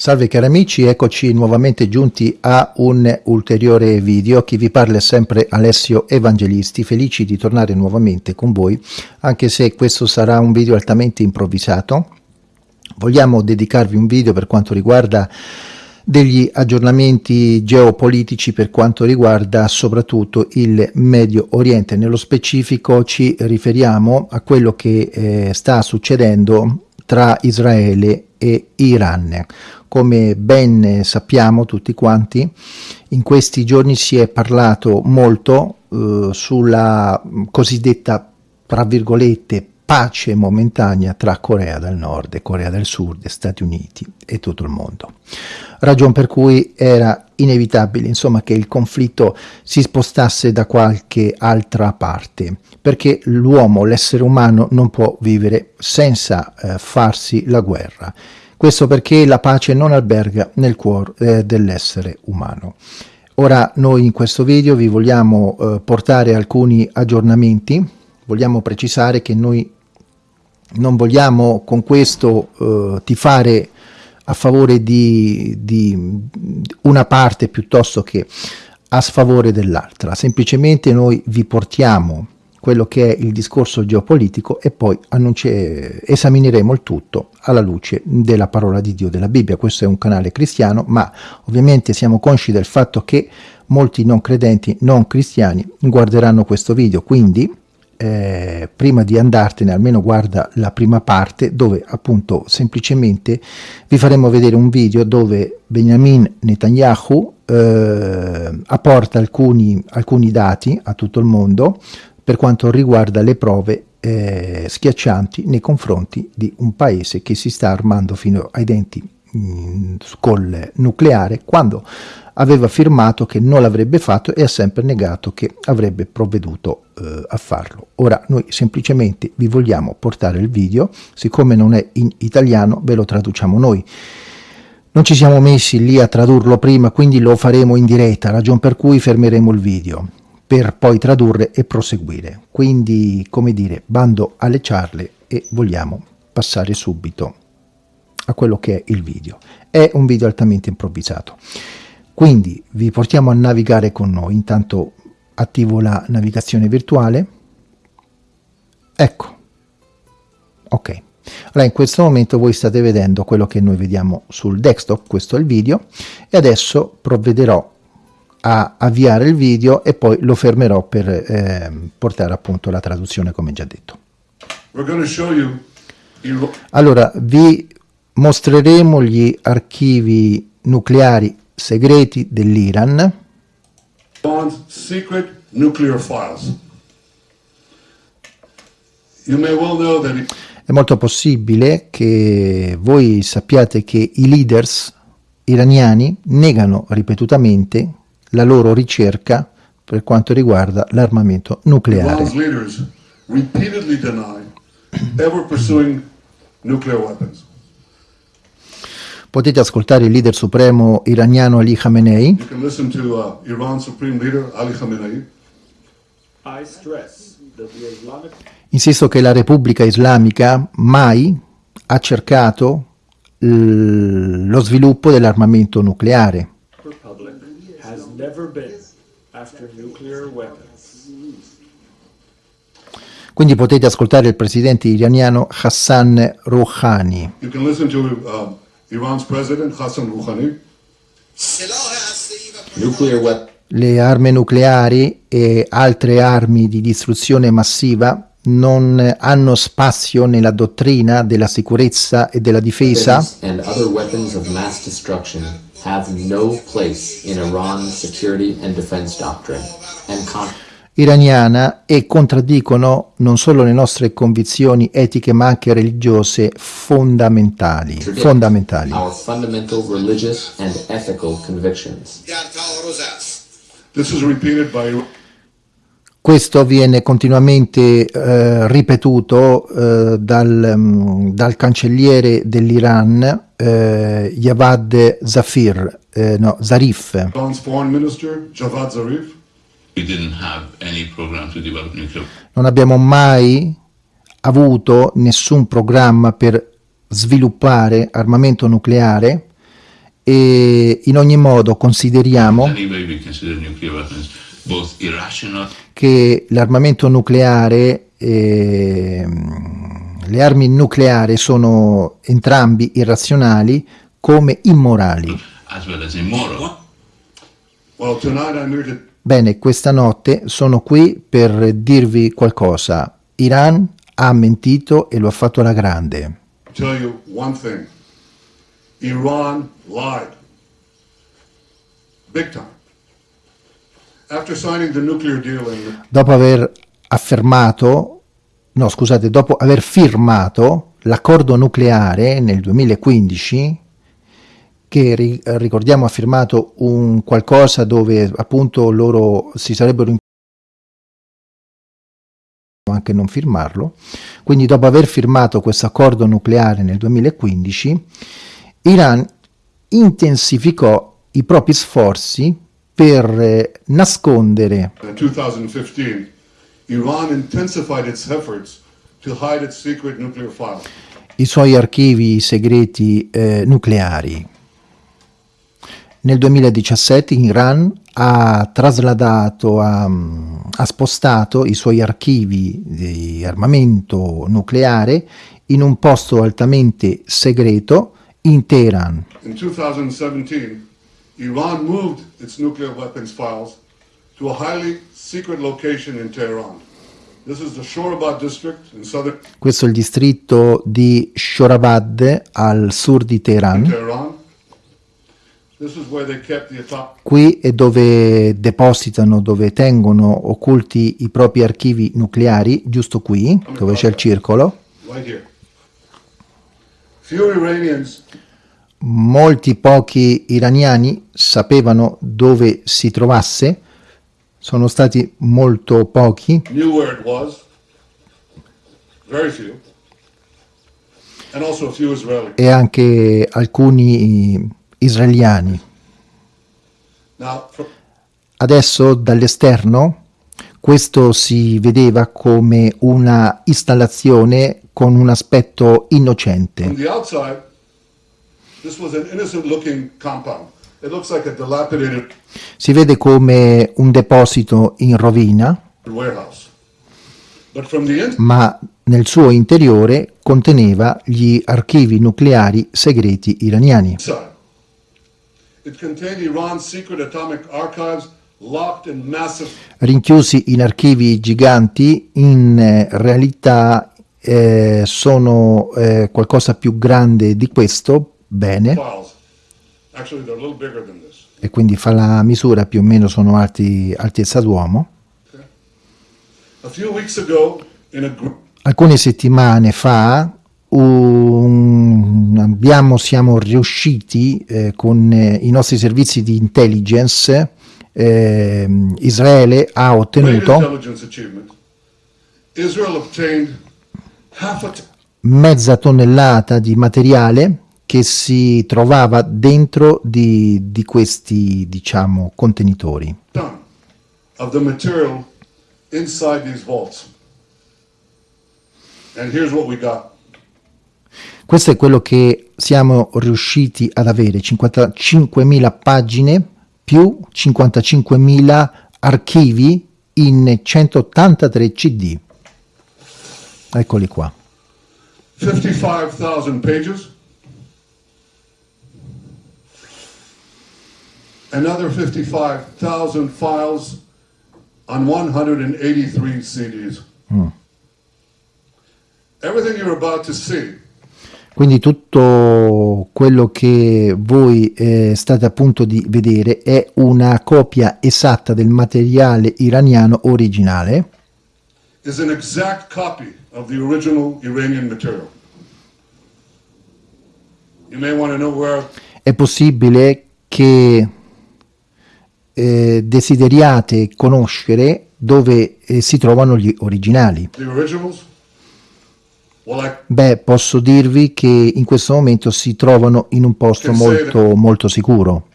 Salve cari amici, eccoci nuovamente giunti a un ulteriore video. Chi vi parla è sempre Alessio Evangelisti, felici di tornare nuovamente con voi, anche se questo sarà un video altamente improvvisato. Vogliamo dedicarvi un video per quanto riguarda degli aggiornamenti geopolitici per quanto riguarda soprattutto il Medio Oriente. Nello specifico ci riferiamo a quello che eh, sta succedendo tra Israele e Iran. Come ben sappiamo tutti quanti, in questi giorni si è parlato molto eh, sulla cosiddetta, tra virgolette, pace momentanea tra Corea del Nord e Corea del Sud, Stati Uniti e tutto il mondo. Ragion per cui era inevitabile insomma, che il conflitto si spostasse da qualche altra parte, perché l'uomo, l'essere umano, non può vivere senza eh, farsi la guerra. Questo perché la pace non alberga nel cuore eh, dell'essere umano. Ora noi in questo video vi vogliamo eh, portare alcuni aggiornamenti, vogliamo precisare che noi non vogliamo con questo eh, tifare a favore di, di una parte piuttosto che a sfavore dell'altra, semplicemente noi vi portiamo quello che è il discorso geopolitico e poi esamineremo il tutto alla luce della parola di Dio della Bibbia. Questo è un canale cristiano, ma ovviamente siamo consci del fatto che molti non credenti, non cristiani, guarderanno questo video, quindi eh, prima di andartene almeno guarda la prima parte dove appunto semplicemente vi faremo vedere un video dove Benjamin Netanyahu eh, apporta alcuni, alcuni dati a tutto il mondo per quanto riguarda le prove eh, schiaccianti nei confronti di un paese che si sta armando fino ai denti mh, col nucleare quando aveva affermato che non l'avrebbe fatto e ha sempre negato che avrebbe provveduto eh, a farlo. Ora noi semplicemente vi vogliamo portare il video, siccome non è in italiano ve lo traduciamo noi. Non ci siamo messi lì a tradurlo prima, quindi lo faremo in diretta, ragion per cui fermeremo il video per poi tradurre e proseguire. Quindi, come dire, bando alle ciarle e vogliamo passare subito a quello che è il video. È un video altamente improvvisato. Quindi vi portiamo a navigare con noi. Intanto attivo la navigazione virtuale. Ecco. Ok. Allora in questo momento voi state vedendo quello che noi vediamo sul desktop, questo è il video, e adesso provvederò a avviare il video e poi lo fermerò per eh, portare appunto la traduzione come già detto. Allora vi mostreremo gli archivi nucleari segreti dell'Iran. È molto possibile che voi sappiate che i leaders iraniani negano ripetutamente la loro ricerca per quanto riguarda l'armamento nucleare. Potete ascoltare il leader supremo iraniano Ali Khamenei. Uh, Insisto che la Repubblica Islamica mai ha cercato lo sviluppo dell'armamento nucleare. Quindi potete ascoltare il presidente iraniano Hassan Rouhani. You can listen to uh, Iran's president Hassan Rouhani. Le armi nucleari e altre armi di distruzione massiva non hanno spazio nella dottrina della sicurezza e della difesa iraniana e contraddicono non solo le nostre convinzioni etiche ma anche religiose fondamentali. fondamentali. Questo viene continuamente eh, ripetuto eh, dal, um, dal, cancelliere dell'Iran eh, Javad Zafir, eh, no, Zarif. Non abbiamo mai avuto nessun programma per sviluppare armamento nucleare e in ogni modo consideriamo che l'armamento nucleare e le armi nucleari sono entrambi irrazionali come immorali. Bene, questa notte sono qui per dirvi qualcosa. Iran ha mentito e lo ha fatto alla grande. Iran lied. Big time. After signing the nuclear deal in... Dopo aver affermato, no scusate, dopo aver firmato l'accordo nucleare nel 2015, che ricordiamo ha firmato un qualcosa dove appunto loro si sarebbero anche non firmarlo, quindi dopo aver firmato questo accordo nucleare nel 2015, Iran intensificò i propri sforzi per eh, nascondere In 2015, Iran intensified its efforts to hide its secret nuclear files. i suoi archivi segreti eh, nucleari. Nel 2017 Iran ha trasladato, ha, ha, spostato i suoi archivi di armamento nucleare in un posto altamente segreto in Teheran. In 2017, Iran moved its nuclear weapons files to a highly secret location in Tehran. Questo è il distretto di Shorabad al sud di Teheran. Qui è dove depositano, dove tengono occulti i propri archivi nucleari, giusto qui, dove c'è il circolo. Molti pochi iraniani sapevano dove si trovasse, sono stati molto pochi. E anche alcuni israeliani. Adesso dall'esterno questo si vedeva come una installazione con un aspetto innocente. Si vede come un deposito in rovina, ma nel suo interiore conteneva gli archivi nucleari segreti iraniani. Rinchiusi in archivi giganti, in eh, realtà eh, sono eh, qualcosa più grande di questo, bene, e quindi fa la misura, più o meno sono alti, altezza d'uomo. Alcune settimane fa un, abbiamo, siamo riusciti eh, con eh, i nostri servizi di intelligence, eh, Israele ha ottenuto mezza tonnellata di materiale che si trovava dentro di, di questi diciamo contenitori. Of the material inside these vaults. And here's what we got. Questo è quello che siamo riusciti ad avere, 55.000 pagine più 55.000 archivi in 183 CD. Eccoli qua. 55,000 pages. Another 55,000 files on 183 CDs. Mm. Everything you're about to see quindi tutto quello che voi eh, state a punto di vedere è una copia esatta del materiale iraniano originale. Is an exact copy of the original Iranian material. You may want to know where È possibile che eh, desideriate conoscere dove eh, si trovano gli originali. The originals Beh, posso dirvi che in questo momento si trovano in un posto molto, molto sicuro.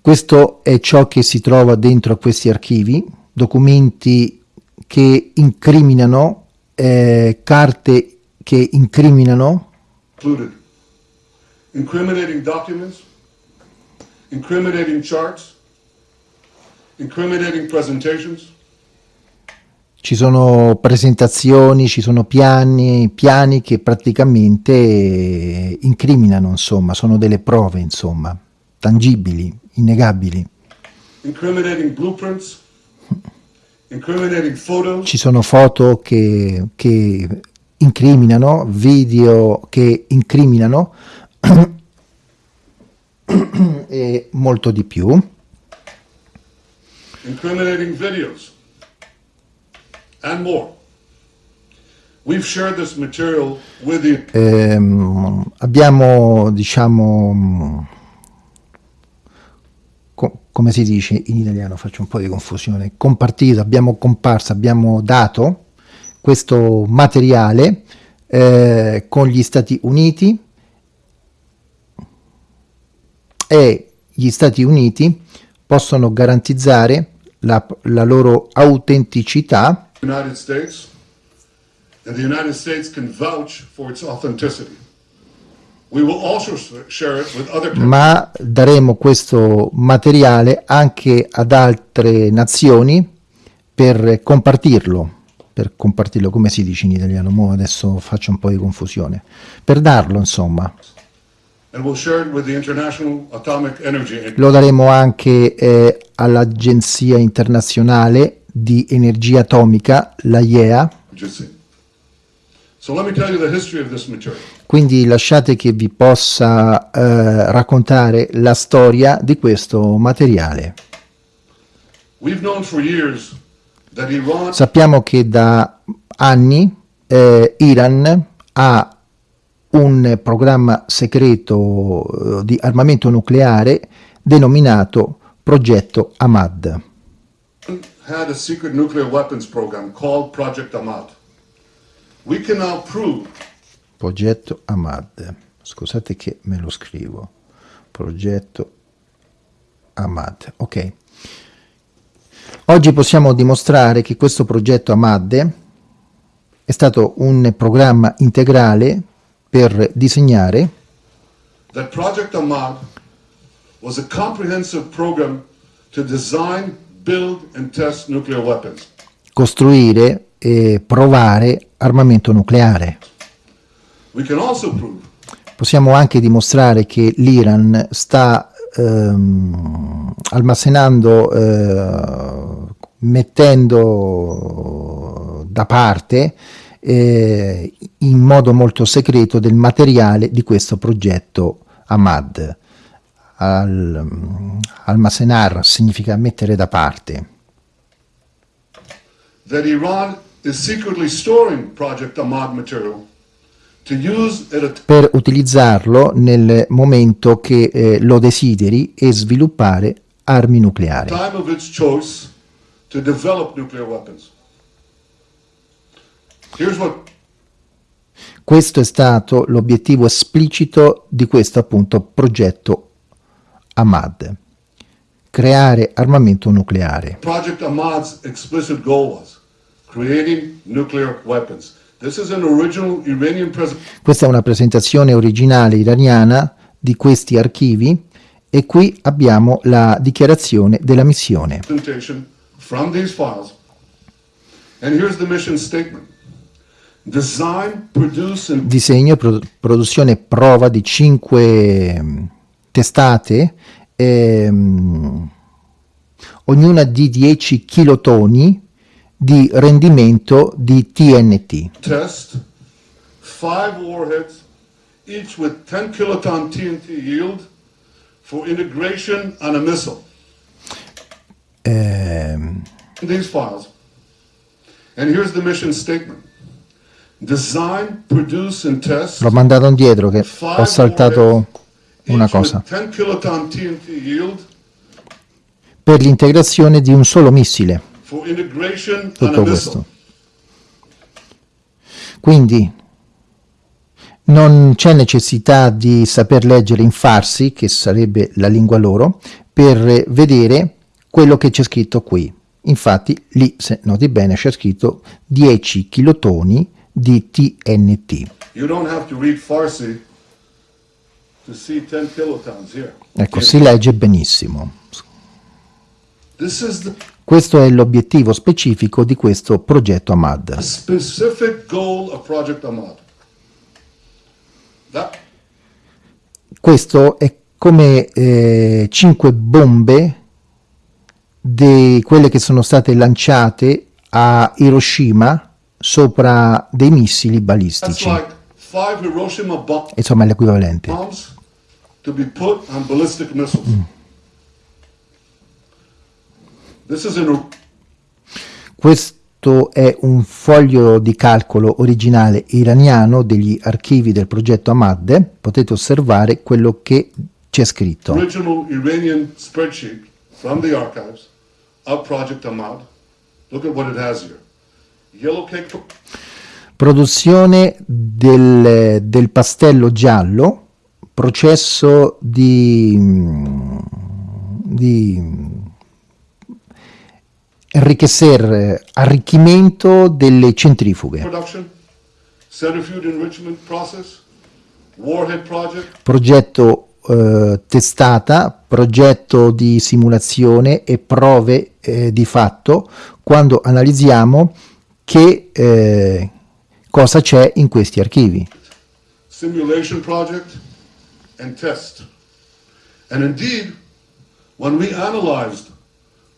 Questo è ciò che si trova dentro a questi archivi, documenti che incriminano eh, carte che incriminano. Incriminating documents, incriminating charts, ci sono presentazioni, ci sono piani, piani che praticamente incriminano, insomma, sono delle prove, insomma, tangibili, innegabili. incriminating blueprints, incriminating photos, Ci sono foto che, che incriminano, video che incriminano e molto di più. Incriminating videos, and more. We've shared this material with the Ehm, abbiamo, diciamo, co- come si dice in italiano, faccio un po' di confusione, compartito, abbiamo comparso, abbiamo dato questo materiale eh, con gli Stati Uniti e gli Stati Uniti possono garantizzare la, la loro autenticità. United States, and the United States can vouch for its authenticity. Ma daremo questo materiale anche ad altre nazioni per compartirlo, per compartirlo come si dice in italiano, mo adesso faccio un po' di confusione, per darlo insomma. Lo daremo anche eh, all'Agenzia Internazionale di Energia Atomica, la IEA, So let me tell you the history of this material. quindi lasciate che vi possa eh, raccontare la storia di questo materiale. Sappiamo che da anni eh, Iran ha un programma segreto eh, di armamento nucleare denominato Progetto Ahmad. had a secret nuclear weapons program called Project Ahmad. We can now prove Progetto Ahmad. Scusate che me lo scrivo. Progetto Ahmad. Ok. Oggi possiamo dimostrare che questo progetto Ahmad è stato un programma integrale per disegnare that Project Ahmad was a comprehensive program to design, build, and test nuclear weapons. costruire e provare armamento nucleare. We can also prove Possiamo anche dimostrare che l'Iran sta ehm, almacenando, eh, mettendo da parte eh, in modo molto segreto del materiale di questo progetto Ahmad. Al, almacenar significa mettere da parte. that Iran is secretly storing Project Ahmad material per utilizzarlo nel momento che eh, lo desideri e sviluppare armi nucleari. Questo è stato l'obiettivo esplicito di questo appunto progetto Ahmad, creare armamento nucleare. Project Ahmad's explicit goal was creating nuclear weapons. This is an original Iranian Questa è una presentazione originale iraniana di questi archivi e qui abbiamo la dichiarazione della missione. from these files. And here's the mission statement. Design, produce, and disegno, pro- produzione e prova di 5 testate, ehm, ognuna di 10 kilotoni di rendimento di TNT. test five warheads, each with 10 kiloton TNT yield for integration on a missile. Ehm, These files. And here's the mission statement. Design, produce, and test l'ho mandato indietro che ho saltato una cosa. with 10 kiloton TNT yield Per l'integrazione di un solo missile, tutto questo. Quindi non c'è necessità di saper leggere in farsi, che sarebbe la lingua loro, per vedere quello che c'è scritto qui. Infatti lì, se noti bene, c'è scritto 10 kilotoni di TNT. Ecco, si legge benissimo. Questo è l'obiettivo specifico di questo progetto AMAD. Questo è come eh, cinque bombe di quelle che sono state lanciate a Hiroshima sopra dei missili balistici. Insomma, è l'equivalente. an Questo è un foglio di calcolo originale iraniano degli archivi del progetto Ahmad. Potete osservare quello che c'è scritto. original Iranian spreadsheet from the archives of Project Ahmad. Look at what it has here. Yellow cake Produzione del, del pastello giallo, processo di, di enriquecer, arricchimento delle centrifughe, process, progetto eh, testata, progetto di simulazione e prove eh, di fatto quando analizziamo che eh, cosa c'è in questi archivi. simulation project, and test. And indeed, when we analyzed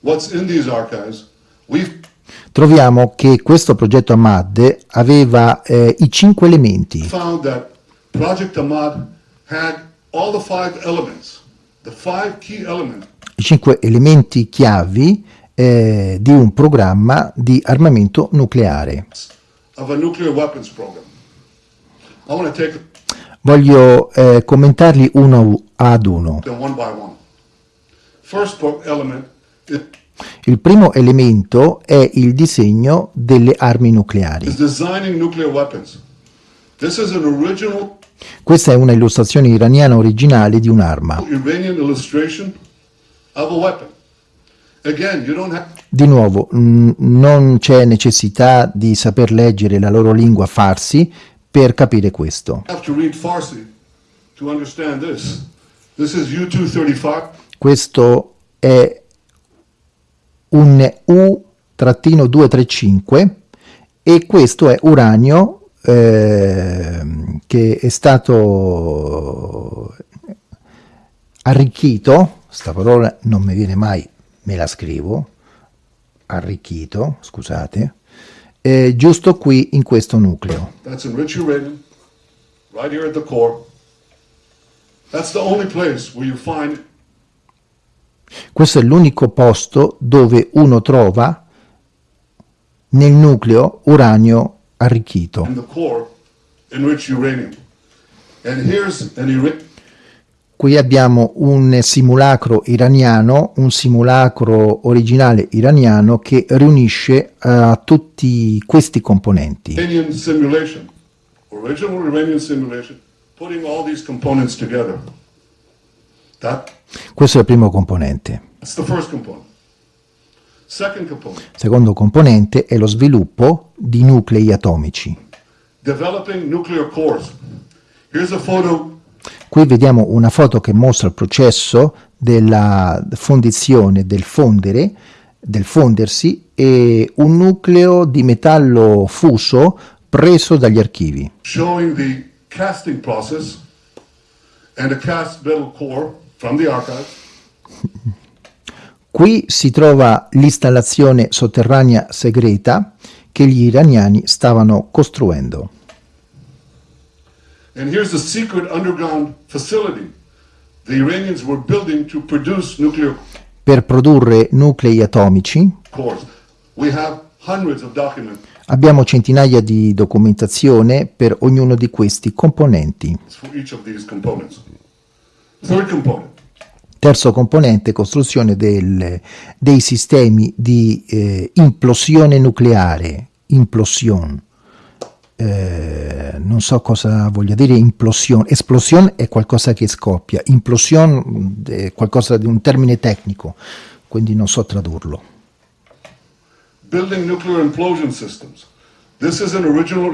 what's in these archives, we Troviamo che questo progetto Ahmad aveva eh, i cinque elementi. found that Project Ahmad had all the five elements, the five key elements i cinque elementi chiavi eh, di un programma di armamento nucleare. Voglio eh, commentarli uno ad uno. them one by one. First po- element is Il primo elemento è il disegno delle armi nucleari. Questa è una illustrazione iraniana originale di un'arma. Iranian illustration of a weapon. Again, you don't have Di nuovo, non c'è necessità di saper leggere la loro lingua farsi per capire questo. have to read Farsi to understand this. This is U-235. Questo è un U-235 e questo è uranio ehm, che è stato arricchito, sta parola non mi viene mai, me la scrivo, arricchito, scusate, eh, giusto qui in questo nucleo. That's enriched uranium, right here at the core. That's the only place where you find Questo è l'unico posto dove uno trova nel nucleo uranio arricchito. in the core enriched uranium. And here's an Ira- Qui abbiamo un simulacro iraniano, un simulacro originale iraniano che riunisce eh, tutti questi componenti. Iranian simulation, original Iranian simulation, putting all these components together. That, Questo è il primo componente. that's the first component. Second component, secondo componente è lo sviluppo di nuclei atomici. developing nuclear cores. Here's a photo Qui vediamo una foto che mostra il processo della fondizione, del fondere, del fondersi e un nucleo di metallo fuso preso dagli archivi. showing the casting process and a cast metal core from the archive. Qui si trova l'installazione sotterranea segreta che gli iraniani stavano costruendo. And here's the secret underground facility the Iranians were building to produce nuclear Per produrre nuclei atomici cores. We have hundreds of documents abbiamo centinaia di documentazione per ognuno di questi componenti. for each of these components. Third component, Terzo componente, costruzione del- dei sistemi di eh, implosione nucleare, implosion. Eh, non so cosa voglia dire implosion. Esplosione è qualcosa che scoppia, implosion mh, è qualcosa di un termine tecnico, quindi non so tradurlo. building nuclear implosion systems. This is an original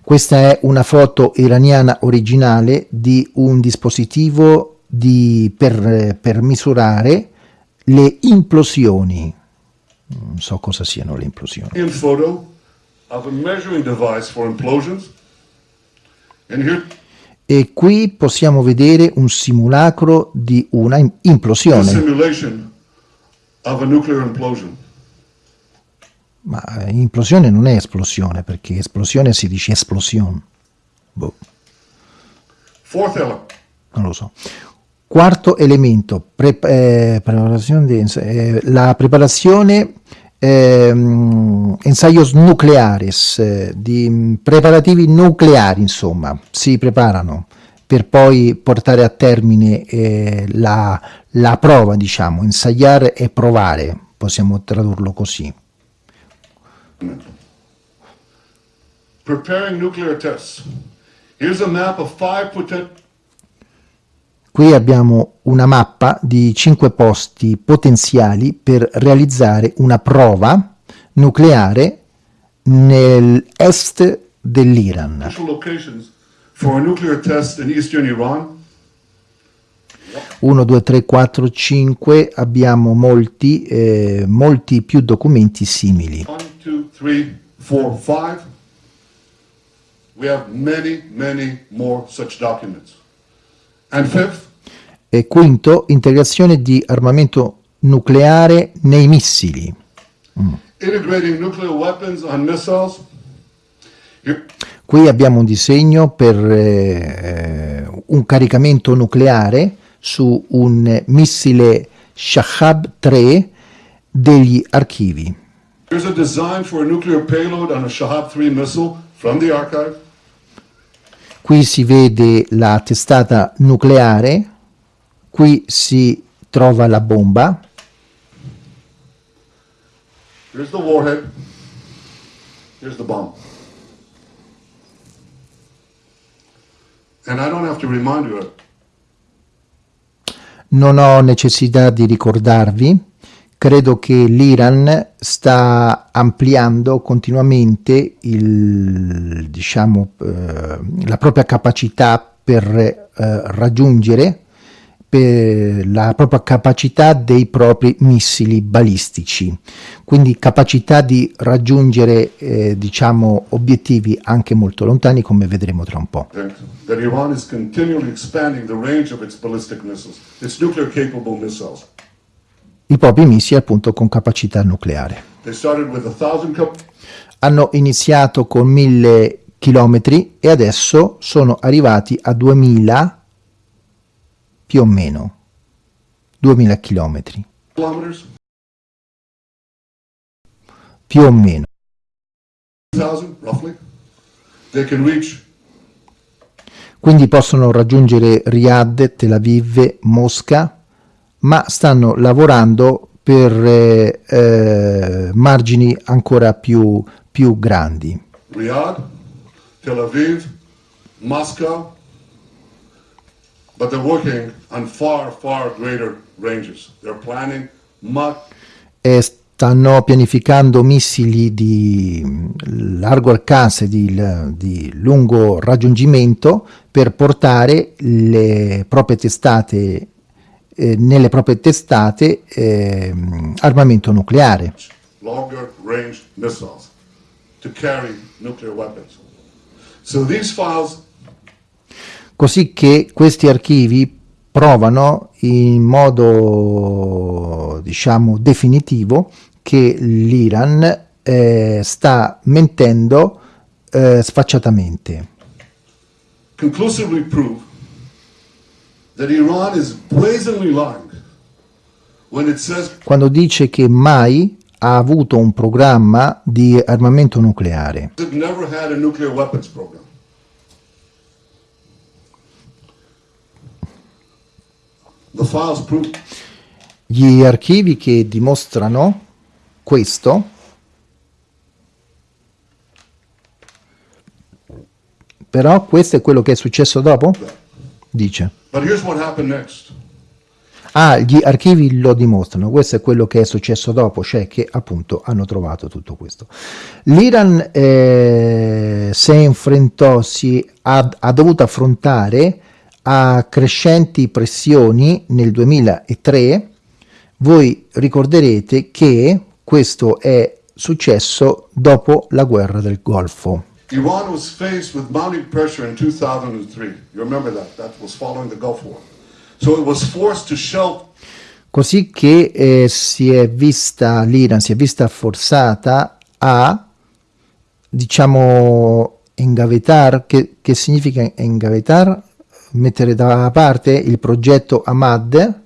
Questa è una foto iraniana originale di un dispositivo di- per, per misurare le implosioni. Non so cosa siano le implosioni. photo E qui possiamo vedere un simulacro di una implosione. simulation of a nuclear implosion. Ma eh, implosione non è esplosione, perché esplosione si dice esplosione. Boh, non lo so. Quarto elemento, pre- eh, preparazione di eh, la preparazione ehm, ensayos nucleares, eh, di mm, preparativi nucleari, insomma, si preparano per poi portare a termine eh, la, la prova, diciamo, ensayare e provare, possiamo tradurlo così. preparing nuclear tests. Here's a map of five potent Qui abbiamo una mappa di cinque posti potenziali per realizzare una prova nucleare nell'est dell'Iran. Iran. 1, 2, 3, 4, 5, abbiamo molti, eh, molti più documenti simili. One, two, three, four, five. We have many, many more such documents. E quinto, integrazione di armamento nucleare nei missili. Here- Qui abbiamo un disegno per eh, un caricamento nucleare su un missile Shahab 3 degli archivi. Here's a design for a nuclear payload on a Shahab 3 missile from the archive. Qui si vede la testata nucleare, qui si trova la bomba, Here's the warhead. Here's the bomb. And I don't have to remind you, non ho necessità di ricordarvi, credo che l'Iran sta ampliando continuamente il, diciamo, eh, la propria capacità per eh, raggiungere per la propria capacità dei propri missili balistici, quindi capacità di raggiungere eh, diciamo, obiettivi anche molto lontani come vedremo tra un po'. that Iran is continually expanding the range of its ballistic missiles, its nuclear capable missiles. I propri missili appunto con capacità nucleare. Hanno iniziato con 1000 chilometri e adesso sono arrivati a 2000 più o meno 2000 chilometri kilometers, più o meno 2,000 roughly. They can reach quindi possono raggiungere Riyadh, Tel Aviv, Mosca ma stanno lavorando per eh, eh, margini ancora più, più grandi Riyadh, Tel Aviv, Moscow, but they're working on far, far greater ranges. They're planning much e stanno pianificando missili di largo alcance, di, di lungo raggiungimento per portare le proprie testate, eh, nelle proprie testate ehm, armamento nucleare. longer range missiles to carry nuclear weapons. So these files Così che questi archivi provano in modo diciamo definitivo che l'Iran eh, sta mentendo eh, sfacciatamente. conclusively prove that Iran is brazenly lying when it says quando dice che mai ha avuto un programma di armamento nucleare. Gli archivi che dimostrano questo però questo è quello che è successo dopo? Dice. Ah, gli archivi lo dimostrano, questo è quello che è successo dopo, cioè che appunto hanno trovato tutto questo. L'Iran eh, si enfrentò, si ha, ha dovuto affrontare a crescenti pressioni nel 2003, voi ricorderete che questo è successo dopo la guerra del Golfo. Iran was faced with mounting pressure in 2003. You remember that? That was following the Gulf War. So it was forced to shelf Così che eh, si è vista l'Iran, si è vista forzata a, diciamo, engavetar, che, che significa engavetar? Mettere da parte il progetto Ahmad,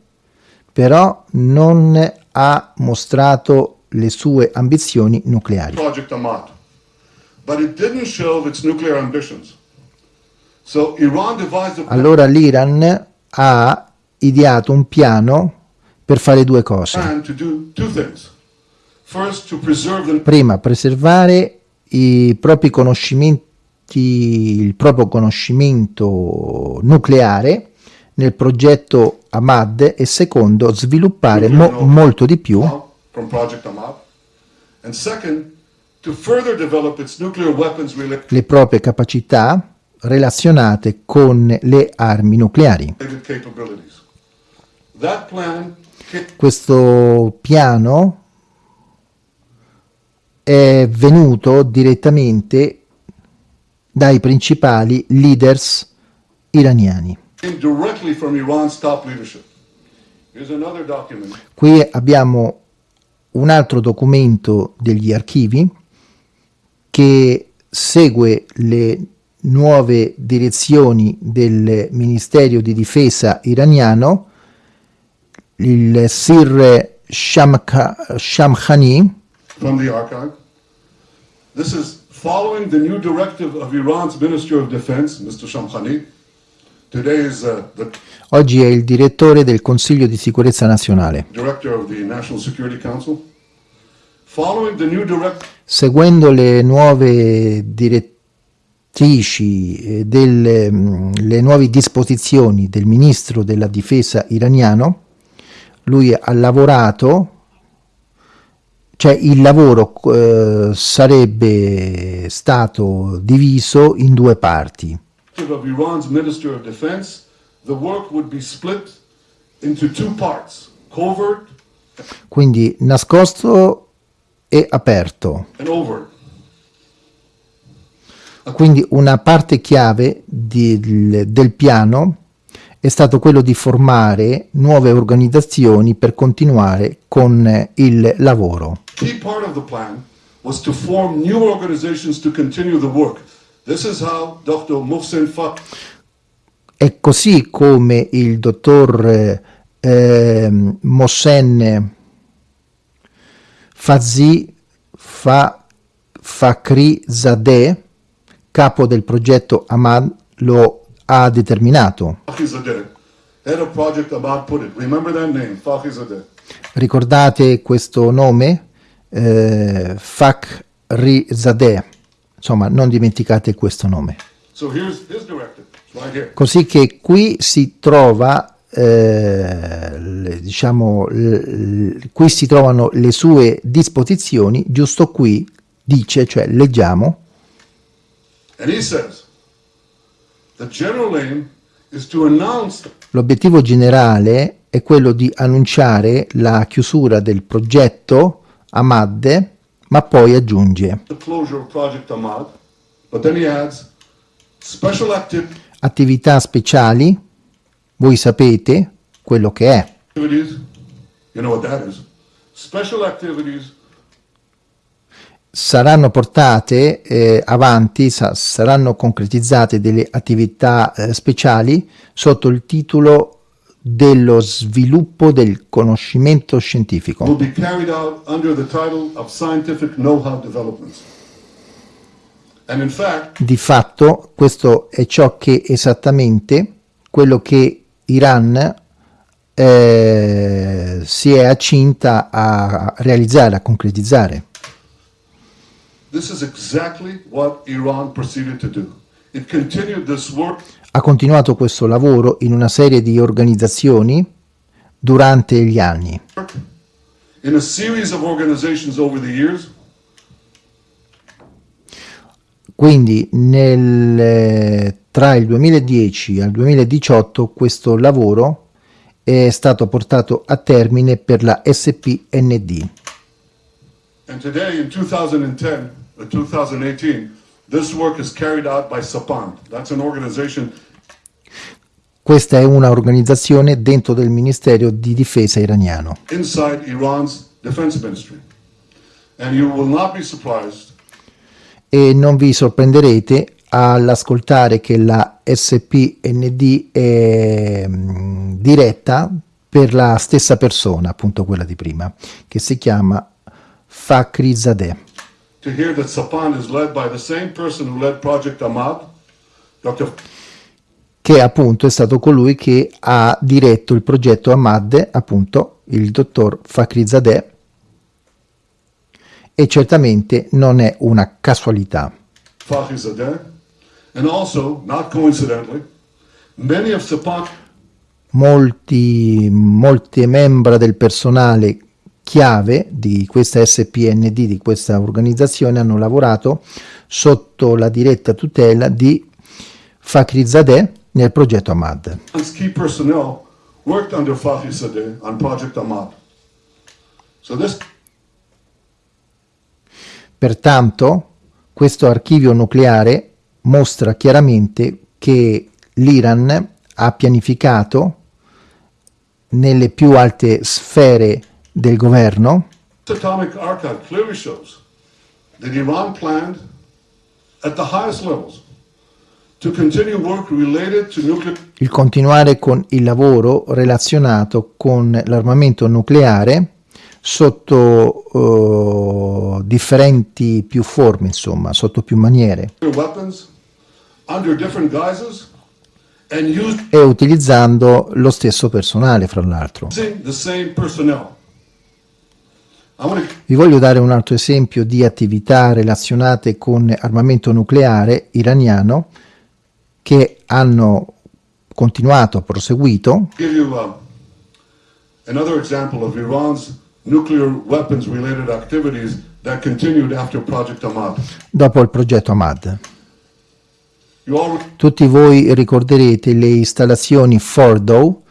però non ha mostrato le sue ambizioni nucleari. Project Ahmad. Allora l'Iran ha ideato un piano per fare due cose. Prima, preservare i propri conoscimenti, il proprio conoscimento nucleare nel progetto Ahmad e secondo, sviluppare mo- molto di più from Project Ahmad. And second, le proprie capacità relazionate con le armi nucleari. Questo piano è venuto direttamente dai principali leaders iraniani. Qui abbiamo un altro documento degli archivi che segue le nuove direzioni del Ministero di Difesa iraniano, il Sir Shamka- Shamkhani, from the archive. This is following the new directive of Iran's Ministry of Defense, Mr. Shamkhani. Today is uh, the oggi è il direttore del Consiglio di Sicurezza Nazionale. director of the National Security Council. Following the new direct Seguendo le nuove direttrici, eh, delle mm, le nuove disposizioni del ministro della difesa iraniano, lui ha lavorato, cioè il lavoro eh, sarebbe stato diviso in due parti. of Iran's Ministry of Defense, the work would be split into two parts, covert Quindi nascosto e aperto. Quindi una parte chiave del, del piano è stato quello di formare nuove organizzazioni per continuare con il lavoro. Key part of the plan was to form new organizations to continue the work. This is how Dr. Mohsen Fak È così come il dottor eh, ehm, Mohsen Fazi Fa, Fakri Zadeh, capo del progetto Ahmad, lo ha determinato. Fakhrizadeh, Fakhrizadeh. Ricordate questo nome? Eh, Fakri Zadeh. Insomma, non dimenticate questo nome. Così che qui si trova, eh, diciamo, qui si trovano le sue disposizioni, giusto qui dice, cioè leggiamo, l'obiettivo generale è quello di annunciare la chiusura del progetto Ahmad, ma poi aggiunge. Ahmad, adds, attività speciali, voi sapete quello che è. saranno portate eh, avanti, sa- saranno concretizzate delle attività eh, speciali sotto il titolo dello sviluppo del conoscimento scientifico. Di fatto questo è ciò che esattamente quello che Iran eh, si è accinta a realizzare, a concretizzare. exactly Ha continuato questo lavoro in una serie di organizzazioni durante gli anni. In a series of organizations over the years, Quindi nel, eh, tra il 2010 al 2018 questo lavoro è stato portato a termine per la SPND. and today in 2010 or 2018, this work is carried out by Sapand. That's an organization Questa è una organizzazione dentro del Ministero di Difesa iraniano. inside Iran's defense ministry. And you will not be surprised e non vi sorprenderete all'ascoltare che la SPND è mm, diretta per la stessa persona, appunto quella di prima, che si chiama Fakhrizadeh. to hear that Sapand is led by the same person who led Project Ahmad, Dr. che appunto è stato colui che ha diretto il progetto Ahmad, appunto il dottor Fakhrizadeh, e certamente non è una casualità. Molti, molte membra del personale chiave di questa SPND, di questa organizzazione, hanno lavorato sotto la diretta tutela di Fakhrizadeh nel progetto Ahmad. Worked under Fakhrizadeh on Project Ahmad. So this Pertanto, questo archivio nucleare mostra chiaramente che l'Iran ha pianificato nelle più alte sfere del governo. Atomic archive clearly shows that Iran planned at the highest levels to continue work related to nuclear il continuare con il lavoro relazionato con l'armamento nucleare sotto eh, differenti più forme, insomma, sotto più maniere. E utilizzando lo stesso personale, fra l'altro. Vi voglio dare un altro esempio di attività relazionate con armamento nucleare iraniano che hanno continuato, proseguito. Give you uh, nuclear weapons related activities that continued after Project Ahmad. dopo il progetto Ahmad. Tutti voi ricorderete le installazioni Fordow.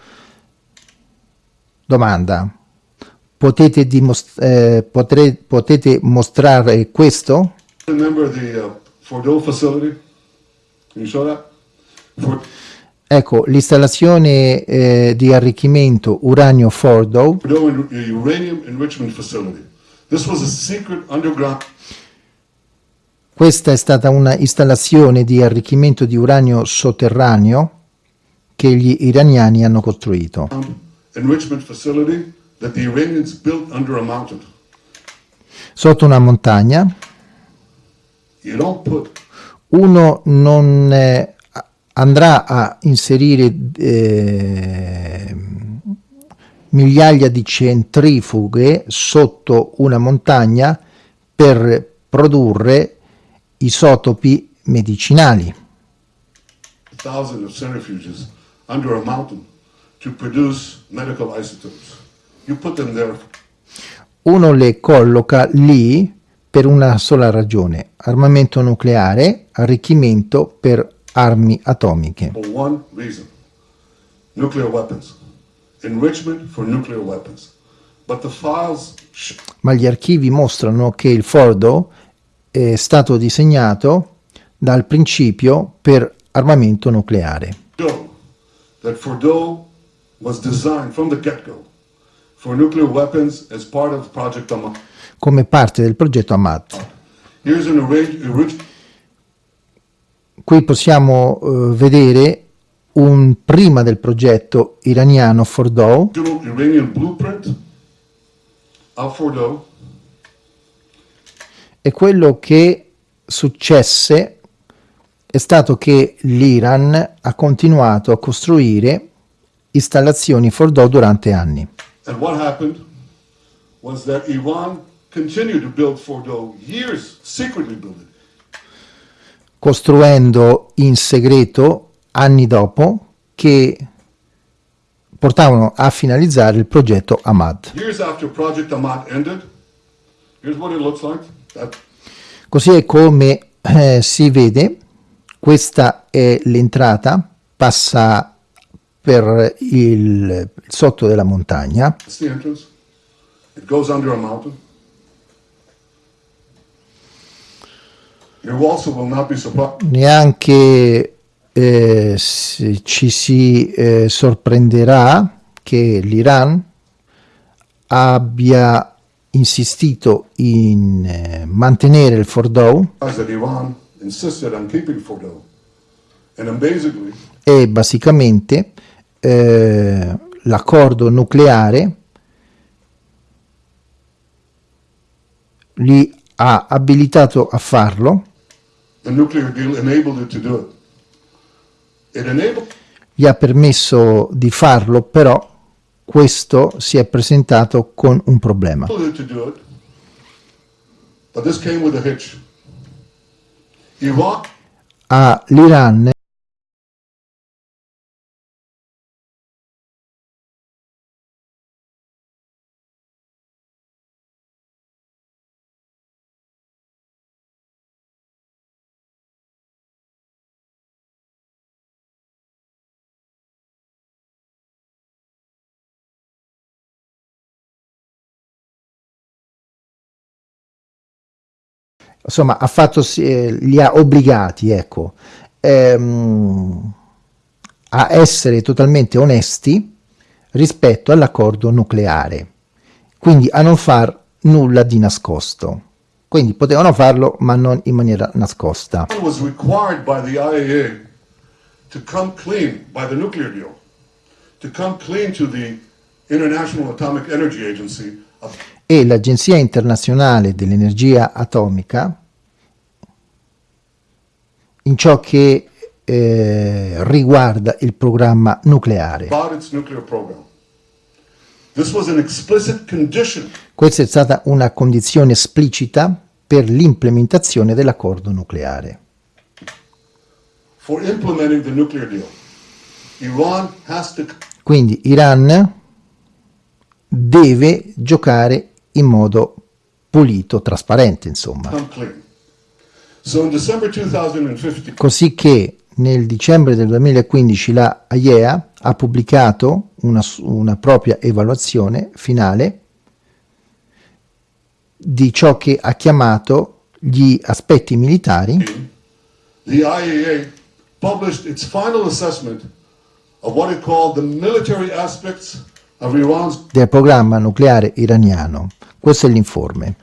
Domanda. Potete, dimos- eh, potre- potete mostrare questo? remember the uh, Fordo facility? You show that? For, Ecco, l'installazione eh, di arricchimento uranio Fordow. Fordo underground Questa è stata una installazione di arricchimento di uranio sotterraneo che gli iraniani hanno costruito. Sotto una montagna, uno non eh, andrà a inserire eh, migliaia di centrifughe sotto una montagna per produrre isotopi medicinali. thousands of centrifuges under a mountain to produce medical isotopes. You put them there Uno le colloca lì per una sola ragione, armamento nucleare, arricchimento per armi atomiche. Ma gli archivi mostrano che il Fordo è stato disegnato dal principio per armamento nucleare. that Fordo was designed from the get go for nuclear weapons as part of Project Ahmad. come parte del progetto Ahmad. Here's an arrange- orig- Qui possiamo eh, vedere un prima del progetto iraniano Fordow original Iranian blueprint of Fordo e quello che successe è stato che l'Iran ha continuato a costruire installazioni Fordow durante anni. And what happened was that Iran continued to build Fordo years, secretly build it, costruendo in segreto anni dopo che portavano a finalizzare il progetto Ahmad. Così è come eh, si vede, questa è l'entrata, passa per il, il sotto della montagna, that's the entrance. It goes under a mountain. You also will not be surprised. Neanche eh, ci si eh, sorprenderà che l'Iran abbia insistito in eh, mantenere il Fordow that Iran insisted on keeping Fordow. And amazingly, e basicamente eh, l'accordo nucleare li ha abilitato a farlo, the nuclear deal enabled it to do it. It enabled gli ha permesso di farlo, però questo si è presentato con un problema. it insomma ha fatto eh, li ha obbligati ecco. Ehm, a essere totalmente onesti rispetto all'accordo nucleare. Quindi a non far nulla di nascosto. Quindi potevano farlo ma non in maniera nascosta. Was required by the IAEA to come clean by the nuclear deal, to come clean to the International Atomic Energy Agency e l'Agenzia internazionale dell'energia atomica in ciò che eh, riguarda il programma nucleare. Questa è stata una condizione esplicita per l'implementazione dell'accordo nucleare. Quindi Iran deve giocare in modo pulito, trasparente, insomma. come clean. So in December 2015, Così che nel dicembre del 2015 la AIEA ha pubblicato una, una propria evaluazione finale di ciò che ha chiamato gli aspetti militari the IAEA published its final assessment of what it called the military aspects of Iran's del programma nucleare iraniano. Questo è l'informe.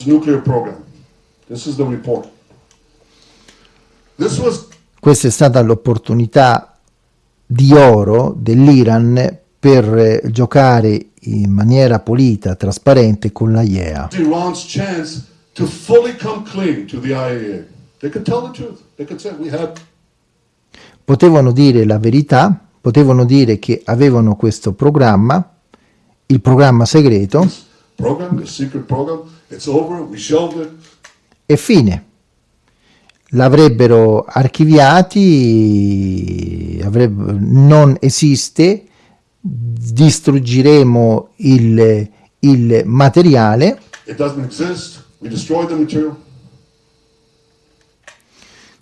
Questa è stata l'opportunità di oro dell'Iran per eh, giocare in maniera pulita, trasparente con la IEA. Potevano dire la verità, potevano dire che avevano questo programma, il programma segreto, program, this secret program. It's over. We shelved it. e fine. L'avrebbero archiviati, avrebbe- non esiste, distruggeremo il, il materiale It doesn't exist. We destroyed the material.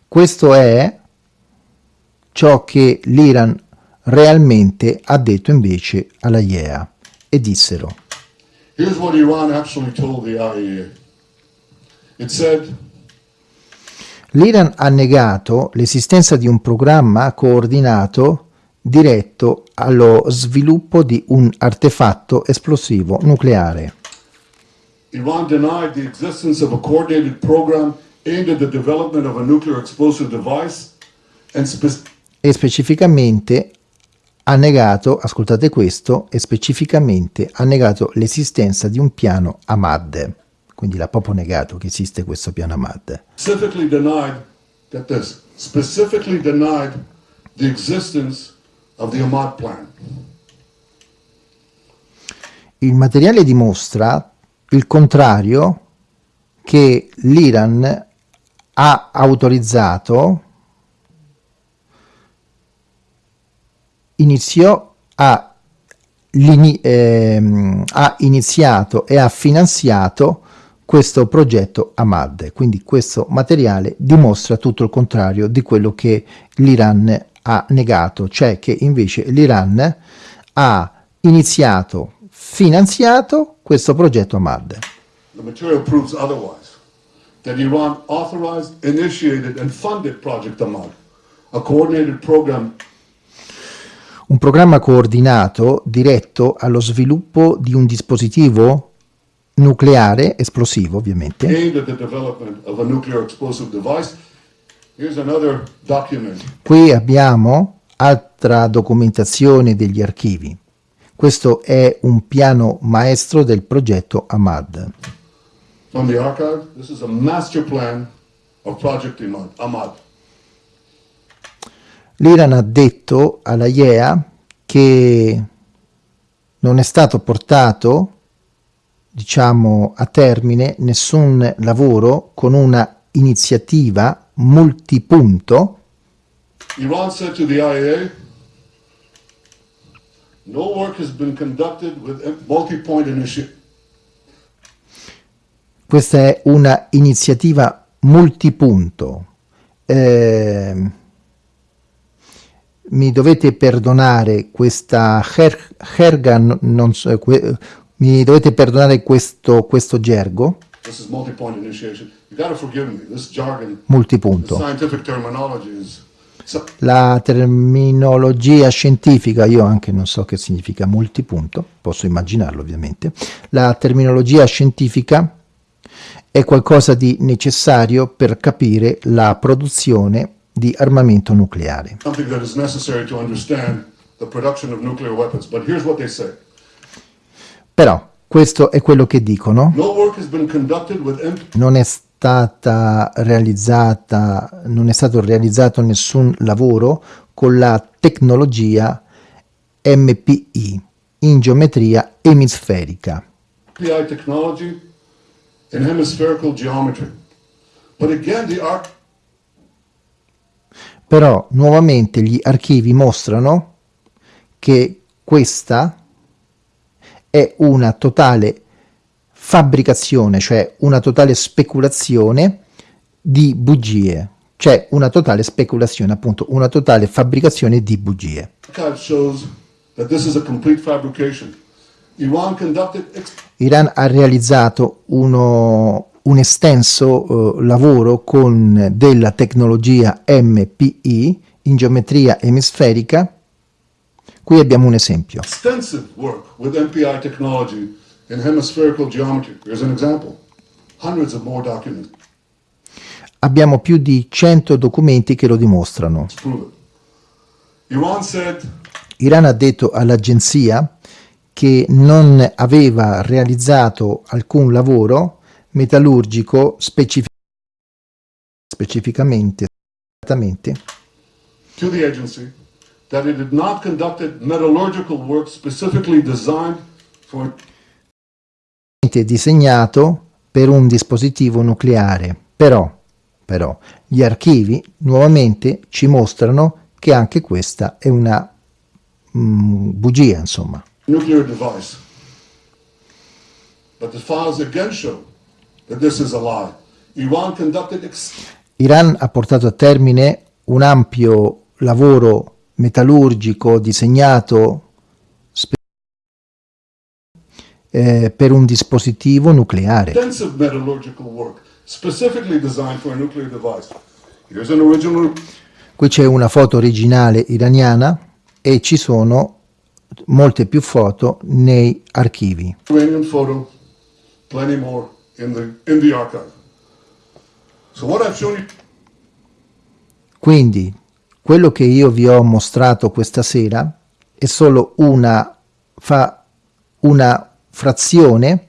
Questo è ciò che l'Iran realmente ha detto invece alla IEA e dissero Here's what Iran actually told the IAEA. It said, l'Iran ha negato l'esistenza di un programma coordinato diretto allo sviluppo di un artefatto esplosivo nucleare. Iran denied the existence of a coordinated program aimed at the development of a nuclear explosive device and spe- e specificamente ha negato, ascoltate questo, e specificamente ha negato l'esistenza di un piano Ahmad. Quindi l'ha proprio negato che esiste questo piano Ahmad. specifically denied, get this, specifically denied the existence of the Ahmad plan. Il materiale dimostra il contrario che l'Iran ha autorizzato, iniziò a ehm, ha iniziato e ha finanziato questo progetto Ahmad. Quindi questo materiale dimostra tutto il contrario di quello che l'Iran ha negato, cioè che invece l'Iran ha iniziato, finanziato questo progetto Ahmad. The material proves otherwise. That Iran authorized, initiated and funded Project Ahmad, a coordinated program un programma coordinato diretto allo sviluppo di un dispositivo nucleare esplosivo, ovviamente. Qui abbiamo altra documentazione degli archivi. Questo è un piano maestro del progetto Ahmad. From the archive, this is a master plan of Project Ahmad. L'Iran ha detto alla IEA che non è stato portato, diciamo, a termine nessun lavoro con una iniziativa multipunto Iran said to the IAEA, no work has been conducted with a multi-point initiative. Questa è una iniziativa multipunto. Eh, mi dovete perdonare questa her, herga, non so, que, mi dovete perdonare questo, questo gergo multipunto. La terminologia scientifica, io anche non so che significa multipunto, posso immaginarlo ovviamente. La terminologia scientifica è qualcosa di necessario per capire la produzione di armamento nucleare. Però questo è quello che dicono, non è stata realizzata, non è stato realizzato nessun lavoro con la tecnologia MPI in geometria emisferica. PI technology in hemispherical geometry. But again, the arc Però nuovamente gli archivi mostrano che questa è una totale fabbricazione, cioè una totale speculazione di bugie, cioè una totale speculazione, appunto, una totale fabbricazione di bugie. Iran ha realizzato uno, un estenso eh, lavoro con della tecnologia MPI in geometria emisferica. Qui abbiamo un esempio. extensive work with MPI technology in hemispherical geometry. Here's an example. Hundreds of more documents Abbiamo più di 100 documenti che lo dimostrano. Iran said Iran ha detto all'agenzia che non aveva realizzato alcun lavoro metallurgico specific- specificamente to the agency that it had not conducted metallurgical work specifically designed for disegnato per un dispositivo nucleare. Però, però, gli archivi nuovamente ci mostrano che anche questa è una mm, bugia, insomma. nuclear device. But the files again show Iran conducted ex- Iran ha portato a termine un ampio lavoro metallurgico disegnato eh, per un dispositivo nucleare. Qui c'è una foto originale iraniana e ci sono molte più foto nei archivi. Iranian photo, plenty more in the in the archive. So what I've shown you Quindi quello che io vi ho mostrato questa sera è solo una, fa una frazione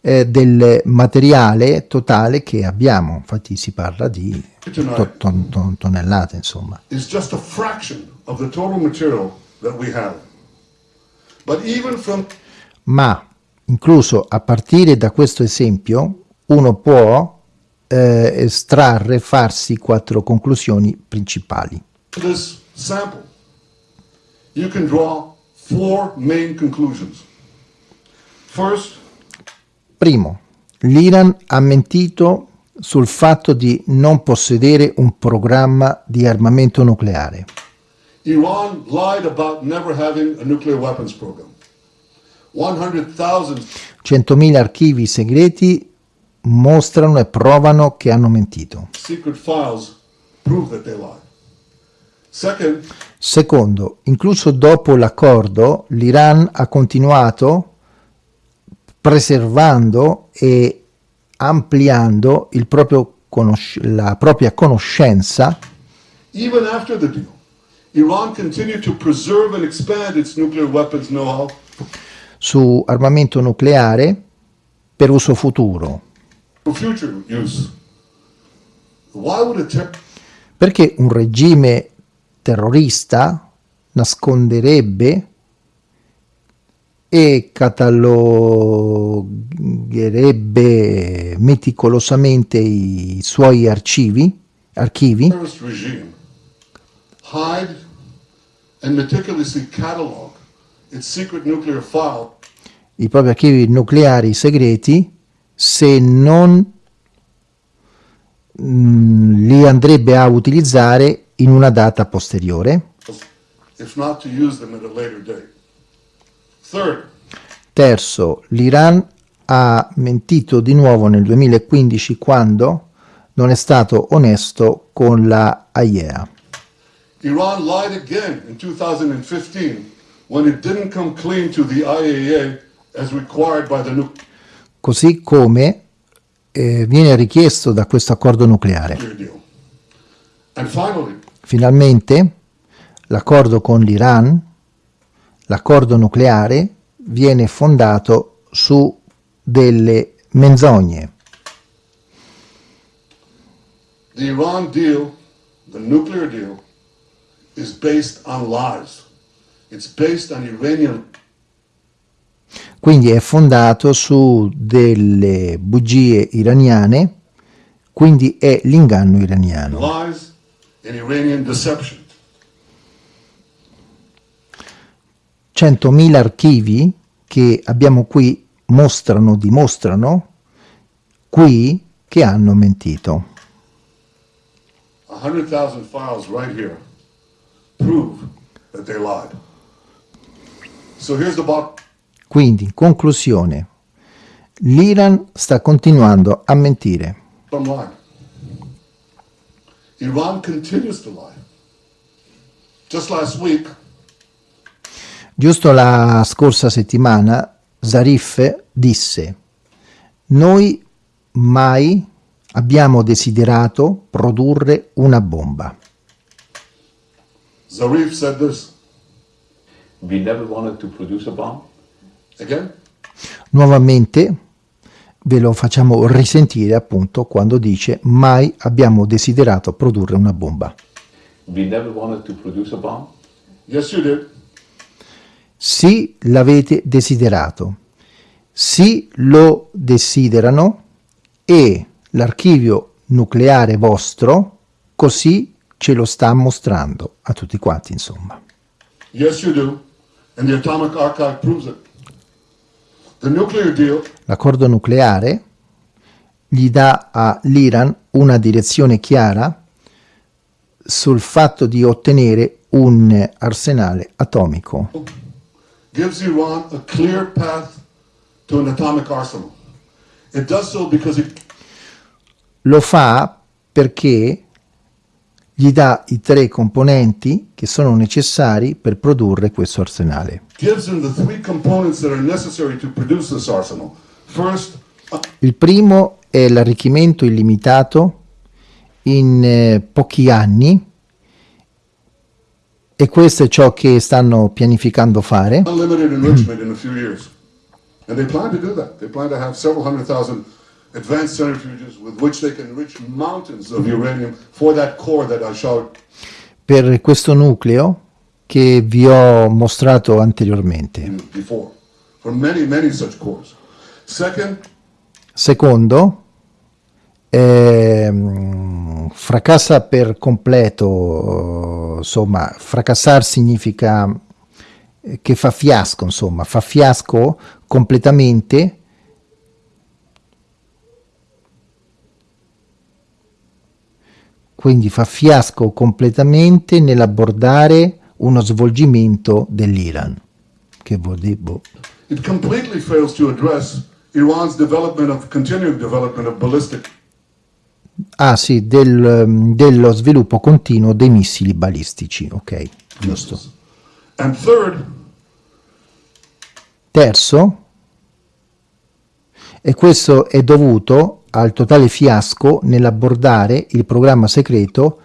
eh, del materiale totale che abbiamo. Infatti si parla di to- ton- ton- tonnellate, insomma. is just a fraction of the total material that we have. But even from Ma incluso a partire da questo esempio uno può eh, estrarre, farsi quattro conclusioni principali. this sample, you can draw four main conclusions. First, Primo, l'Iran ha mentito sul fatto di non possedere un programma di armamento nucleare. Iran lied about never having a nuclear weapons program. 100,000 100.000 archivi segreti mostrano e provano che hanno mentito. Secondo, incluso dopo l'accordo, l'Iran ha continuato preservando e ampliando il proprio conosc- la propria conoscenza. Even after the deal, Iran continued to preserve and expand its nuclear weapons know-how su armamento nucleare per uso futuro. Perché un regime terrorista nasconderebbe e catalogherebbe meticolosamente i suoi archivi, archivi i propri archivi nucleari segreti se non mm, li andrebbe a utilizzare in una data posteriore. Third, Terzo, l'Iran ha mentito di nuovo nel 2015 quando non è stato onesto con la AIEA. Iran lied again in 2015 when it didn't come clean to the IAEA as required by the nuclear Così come eh, viene richiesto da questo accordo nucleare. finally, Finalmente l'accordo con l'Iran, l'accordo nucleare, viene fondato su delle menzogne. the Iran deal, the nuclear deal, is based on lies. It's based on Iranian Quindi è fondato su delle bugie iraniane, quindi è l'inganno iraniano. lies and Iranian deception. 100.000 archivi che abbiamo qui mostrano, dimostrano qui che hanno mentito. 100,000 files right here prove that they lied. So here's the bottom. Quindi, in conclusione, l'Iran sta continuando a mentire. Giusto la scorsa settimana Zarif disse noi mai abbiamo desiderato produrre una bomba. Zarif said this We never wanted to produce a bomb. again. Nuovamente ve lo facciamo risentire appunto quando dice mai abbiamo desiderato produrre una bomba. We never wanted to produce a bomb. Yes, you did. Sì, l'avete desiderato. Sì, lo desiderano e l'archivio nucleare vostro così ce lo sta mostrando a tutti quanti, insomma. Yes, you do. L'accordo nucleare gli dà all'Iran una direzione chiara sul fatto di ottenere un arsenale atomico. gives Iran a clear path to an atomic arsenal. It does so because it Lo fa perché gli dà i tre componenti che sono necessari per produrre questo arsenale. a Il primo è l'arricchimento illimitato in eh, pochi anni e questo è ciò che stanno pianificando fare. unlimited enrichment in a few years. And they plan to do that. They plan to have several hundred thousand advanced centrifuges with which they can enrich mountains of uranium for that core that I showed per questo nucleo che vi ho mostrato anteriormente. before. For many, many such cores. Second, Secondo, ehm, fracassa per completo, insomma, fracassare significa eh, che fa fiasco, insomma, fa fiasco completamente quindi fa fiasco completamente nell'abbordare uno svolgimento dell'Iran. Che vuol dire? Boh. It completely fails to address Iran's development of continuing development of ballistic Ah sì, del, dello sviluppo continuo dei missili balistici, ok, giusto. Third, Terzo, e questo è dovuto al totale fiasco nell'abbordare il programma segreto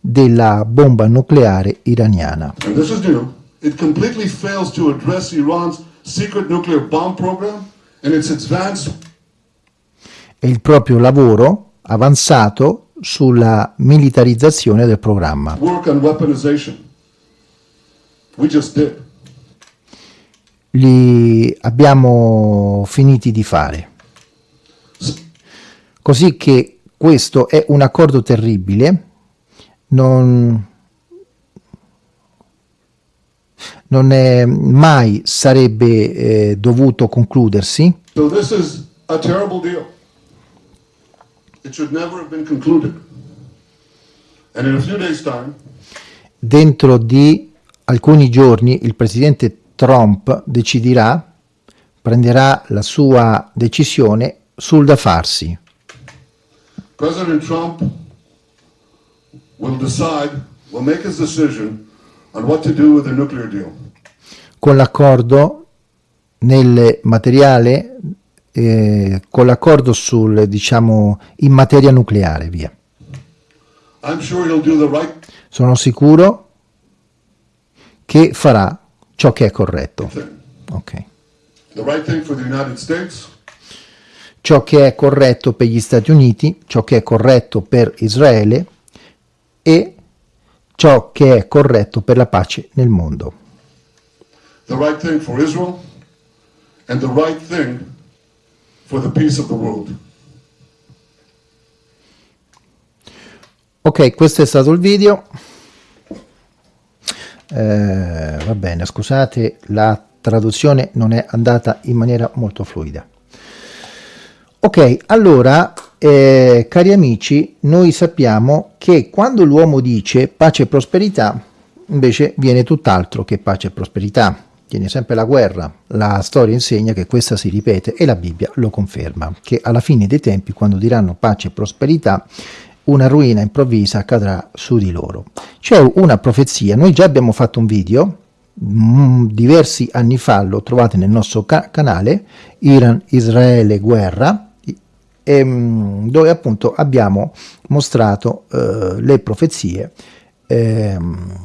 della bomba nucleare iraniana. and this is new, it completely fails to address Iran's secret nuclear bomb program and its advanced E il proprio lavoro avanzato sulla militarizzazione del programma. Li abbiamo finiti di fare. Così che questo è un accordo terribile, non, non è, mai sarebbe eh, dovuto concludersi, So this is a terrible deal. It should never have been concluded. And in a few days' time, dentro di alcuni giorni il presidente Trump deciderà, prenderà la sua decisione sul da farsi. President Trump will decide, will make his decision on what to do with the nuclear deal. con l'accordo nel materiale eh, con l'accordo sul diciamo in materia nucleare via I'm sure he'll do the right sono sicuro che farà ciò che è corretto thing. ok The right thing for the United States, ciò che è corretto per gli Stati Uniti ciò che è corretto per Israele e ciò che è corretto per la pace nel mondo the right thing for Israel, and the right thing for the peace of the world. Ok, questo è stato il video. Eh, va bene, scusate, la traduzione non è andata in maniera molto fluida. Ok, allora, eh, cari amici, noi sappiamo che quando l'uomo dice pace e prosperità, invece viene tutt'altro che pace e prosperità. Viene sempre la guerra. La storia insegna che questa si ripete e la Bibbia lo conferma, che alla fine dei tempi, quando diranno pace e prosperità, una ruina improvvisa accadrà su di loro. C'è una profezia, noi già abbiamo fatto un video, mm, diversi anni fa, lo trovate nel nostro ca- canale, Iran, Israele, guerra, ehm, dove appunto abbiamo mostrato eh, le profezie ehm,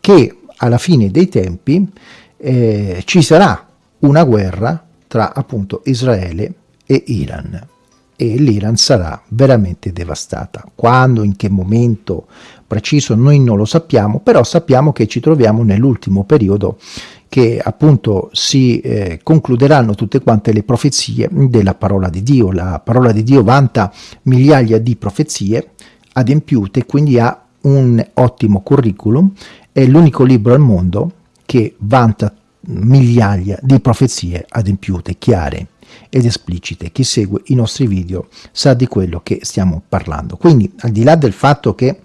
che alla fine dei tempi eh, ci sarà una guerra tra appunto Israele e Iran e l'Iran sarà veramente devastata. Quando, in che momento preciso noi non lo sappiamo, però sappiamo che ci troviamo nell'ultimo periodo che appunto si eh, concluderanno tutte quante le profezie della parola di Dio. La parola di Dio vanta migliaia di profezie adempiute, quindi ha un ottimo curriculum, è l'unico libro al mondo che vanta migliaia di profezie adempiute, chiare ed esplicite. Chi segue i nostri video sa di quello che stiamo parlando. Quindi, al di là del fatto che,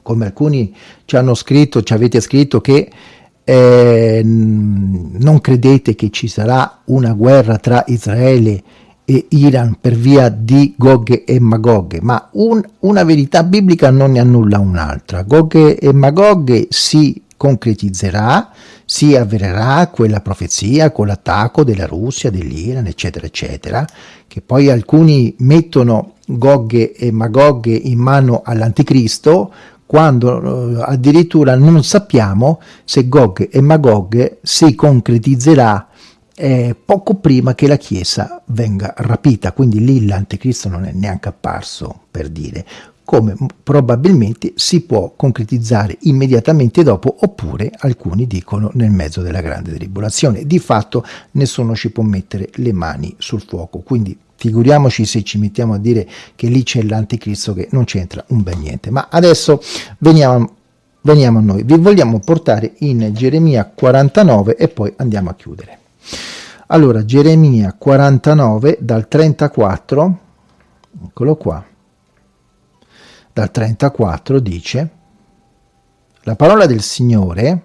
come alcuni ci hanno scritto, ci avete scritto che eh, non credete che ci sarà una guerra tra Israele e Iran per via di Gog e Magog, ma un, una verità biblica non ne annulla un'altra. Gog e Magog si concretizzerà, si avvererà quella profezia con l'attacco della Russia, dell'Iran, eccetera, eccetera, che poi alcuni mettono Gog e Magog in mano all'anticristo, quando eh, addirittura non sappiamo se Gog e Magog si concretizzerà eh, poco prima che la Chiesa venga rapita, quindi lì l'anticristo non è neanche apparso per dire, come probabilmente si può concretizzare immediatamente dopo oppure alcuni dicono nel mezzo della grande tribolazione. Di fatto nessuno ci può mettere le mani sul fuoco, quindi figuriamoci se ci mettiamo a dire che lì c'è l'anticristo che non c'entra un bel niente. Ma adesso veniamo veniamo a noi. Vi vogliamo portare in Geremia 49 e poi andiamo a chiudere. Allora, Geremia 49 dal 34, eccolo qua, dal 34 dice la parola del Signore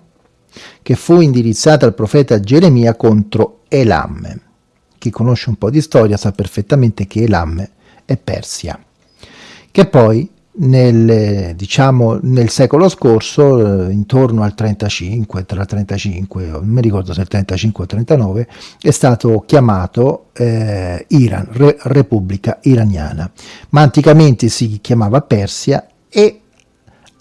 che fu indirizzata al profeta Geremia contro Elam. Chi conosce un po' di storia sa perfettamente che Elam è Persia, che poi nel, diciamo, nel secolo scorso, eh, intorno al 35, tra il 35, non mi ricordo se il 35 o il 39, è stato chiamato eh, Iran, Re, Repubblica Iraniana, ma anticamente si chiamava Persia e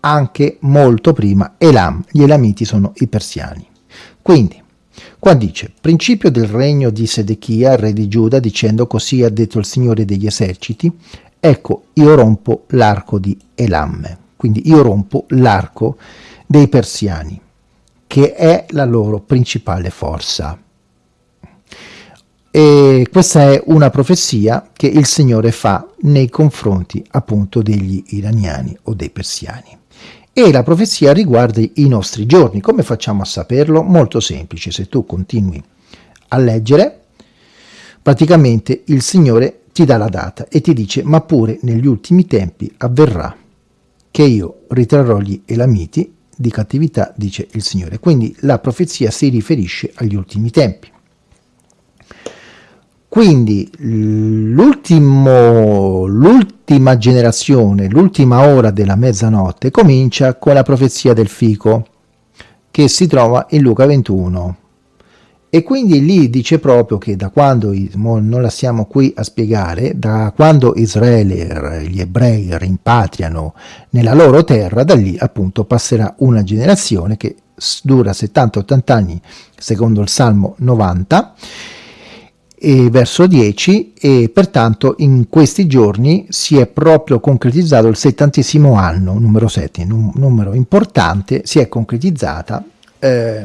anche molto prima Elam, gli Elamiti sono i persiani. Quindi, qua dice, principio del regno di Sedechia, re di Giuda, dicendo così ha detto il Signore degli eserciti, ecco io rompo l'arco di Elam, quindi io rompo l'arco dei persiani, che è la loro principale forza. E questa è una profezia che il Signore fa nei confronti appunto degli iraniani o dei persiani. E la profezia riguarda i nostri giorni. Come facciamo a saperlo? Molto semplice, se tu continui a leggere, praticamente il Signore ti dà la data e ti dice ma pure negli ultimi tempi avverrà che io ritrarrò gli Elamiti di cattività, dice il Signore. Quindi la profezia si riferisce agli ultimi tempi. Quindi l'ultima generazione, l'ultima ora della mezzanotte comincia con la profezia del fico che si trova in Luca 21 e quindi lì dice proprio che da quando, non la stiamo qui a spiegare, da quando Israele, gli ebrei rimpatriano nella loro terra, da lì appunto passerà una generazione che dura 70-80 anni secondo il Salmo 90 e verso 10 e pertanto in questi giorni si è proprio concretizzato il settantesimo anno, numero 7, un numero importante, si è concretizzata eh,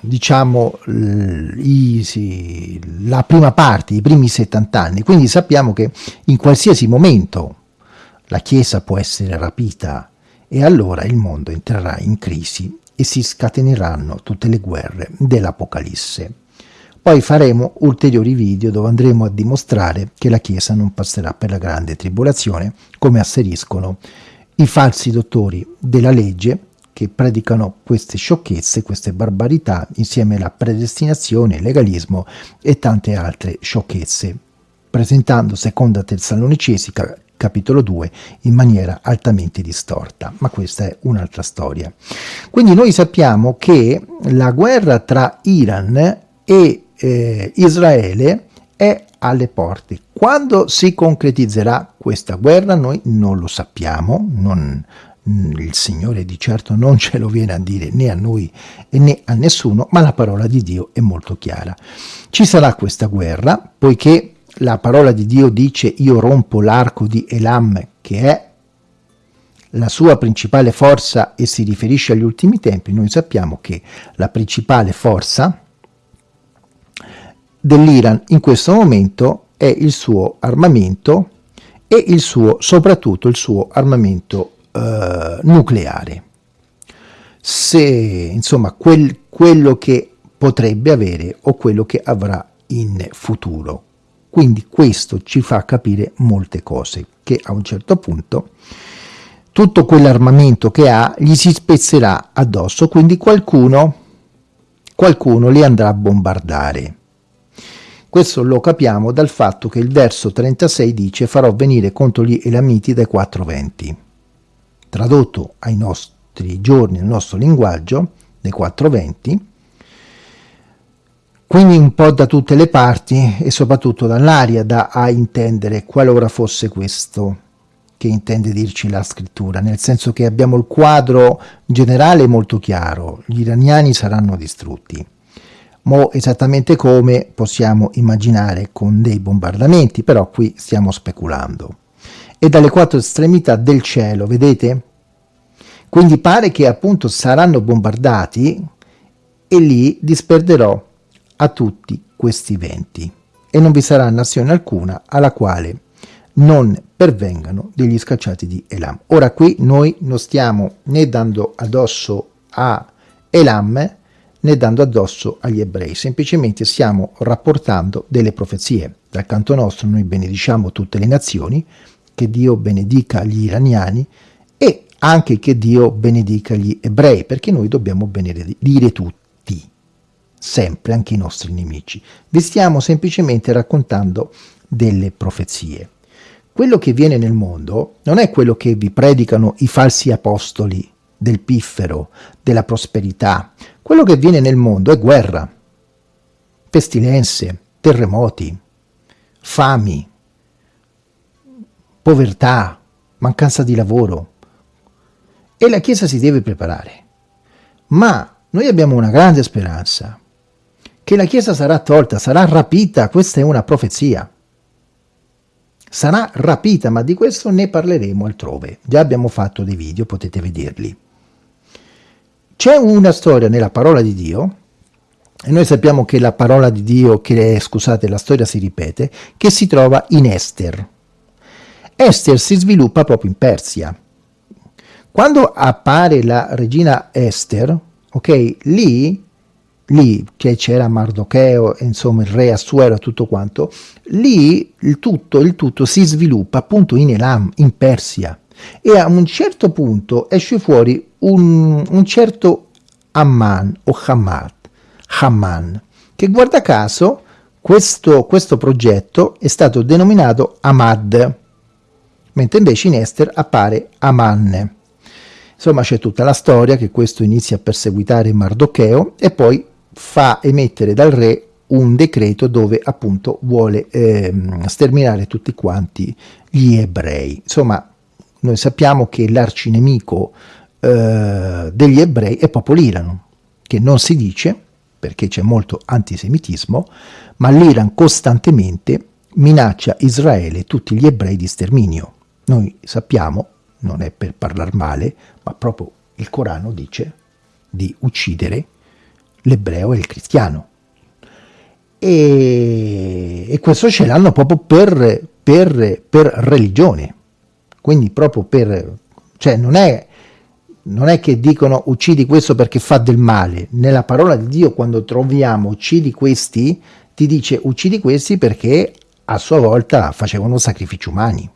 diciamo i, sì, la prima parte, i primi 70 anni, quindi sappiamo che in qualsiasi momento la Chiesa può essere rapita e allora il mondo entrerà in crisi e si scateneranno tutte le guerre dell'Apocalisse. Poi faremo ulteriori video dove andremo a dimostrare che la Chiesa non passerà per la grande tribolazione, come asseriscono i falsi dottori della legge che predicano queste sciocchezze, queste barbarità, insieme alla predestinazione, il legalismo e tante altre sciocchezze, presentando seconda Tessalonicesi capitolo 2 in maniera altamente distorta, ma questa è un'altra storia. Quindi noi sappiamo che la guerra tra Iran e eh, Israele è alle porte. Quando si concretizzerà questa guerra noi non lo sappiamo, non, Mm, il Signore di certo non ce lo viene a dire né a noi né a nessuno, ma la parola di Dio è molto chiara. Ci sarà questa guerra, poiché la parola di Dio dice io rompo l'arco di Elam, che è la sua principale forza e si riferisce agli ultimi tempi, noi sappiamo che la principale forza dell'Iran in questo momento è il suo armamento e il suo, soprattutto il suo armamento eh, nucleare. Se, insomma, quel, quello che potrebbe avere o quello che avrà in futuro. Quindi questo ci fa capire molte cose, che a un certo punto tutto quell'armamento che ha gli si spezzerà addosso, quindi qualcuno, qualcuno li andrà a bombardare. Questo lo capiamo dal fatto che il verso 36 dice farò venire contro gli Elamiti dai quattro venti tradotto ai nostri giorni, nel nostro linguaggio, dei 420, quindi un po' da tutte le parti e soprattutto dall'aria da a intendere qualora fosse questo che intende dirci la scrittura, nel senso che abbiamo il quadro generale molto chiaro, gli iraniani saranno distrutti, ma esattamente come possiamo immaginare con dei bombardamenti, però qui stiamo speculando e dalle quattro estremità del cielo, vedete? Quindi pare che appunto saranno bombardati e lì disperderò a tutti questi venti e non vi sarà nazione alcuna alla quale non pervengano degli scacciati di Elam. Ora qui noi non stiamo né dando addosso a Elam né dando addosso agli ebrei, semplicemente stiamo rapportando delle profezie. Dal canto nostro noi benediciamo tutte le nazioni, che Dio benedica gli iraniani e anche che Dio benedica gli ebrei, perché noi dobbiamo benedire tutti, sempre, anche i nostri nemici. Vi stiamo semplicemente raccontando delle profezie. Quello che viene nel mondo non è quello che vi predicano i falsi apostoli del piffero, della prosperità. Quello che viene nel mondo è guerra, pestilenze, terremoti, fami, povertà, mancanza di lavoro. E la Chiesa si deve preparare. Ma noi abbiamo una grande speranza, che la Chiesa sarà tolta, sarà rapita, questa è una profezia. Sarà rapita, ma di questo ne parleremo altrove. Già abbiamo fatto dei video, potete vederli. C'è una storia nella parola di Dio, e noi sappiamo che la parola di Dio, che scusate, la storia si ripete, che si trova in Esther. Esther si sviluppa proprio in Persia. Quando appare la regina Esther, ok, lì, lì che c'era Mardocheo, insomma il re Assuero, tutto quanto, lì il tutto, il tutto si sviluppa appunto in Elam, in Persia e a un certo punto esce fuori un, un certo Amman o Hamad, Haman, che guarda caso questo, questo progetto è stato denominato Ahmad, mentre invece in Esther appare Aman. Insomma c'è tutta la storia che questo inizia a perseguitare Mardocheo e poi fa emettere dal re un decreto dove appunto vuole eh, sterminare tutti quanti gli ebrei. Insomma noi sappiamo che l'arcinemico eh, degli ebrei è proprio l'Iran, che non si dice, perché c'è molto antisemitismo, ma l'Iran costantemente minaccia Israele e tutti gli ebrei di sterminio. Noi sappiamo, non è per parlare male, ma proprio il Corano dice di uccidere l'ebreo e il cristiano. E, e questo ce l'hanno proprio per, per, per religione, quindi proprio per... cioè non è, non è che dicono uccidi questo perché fa del male, nella parola di Dio quando troviamo uccidi questi, ti dice uccidi questi perché a sua volta facevano sacrifici umani,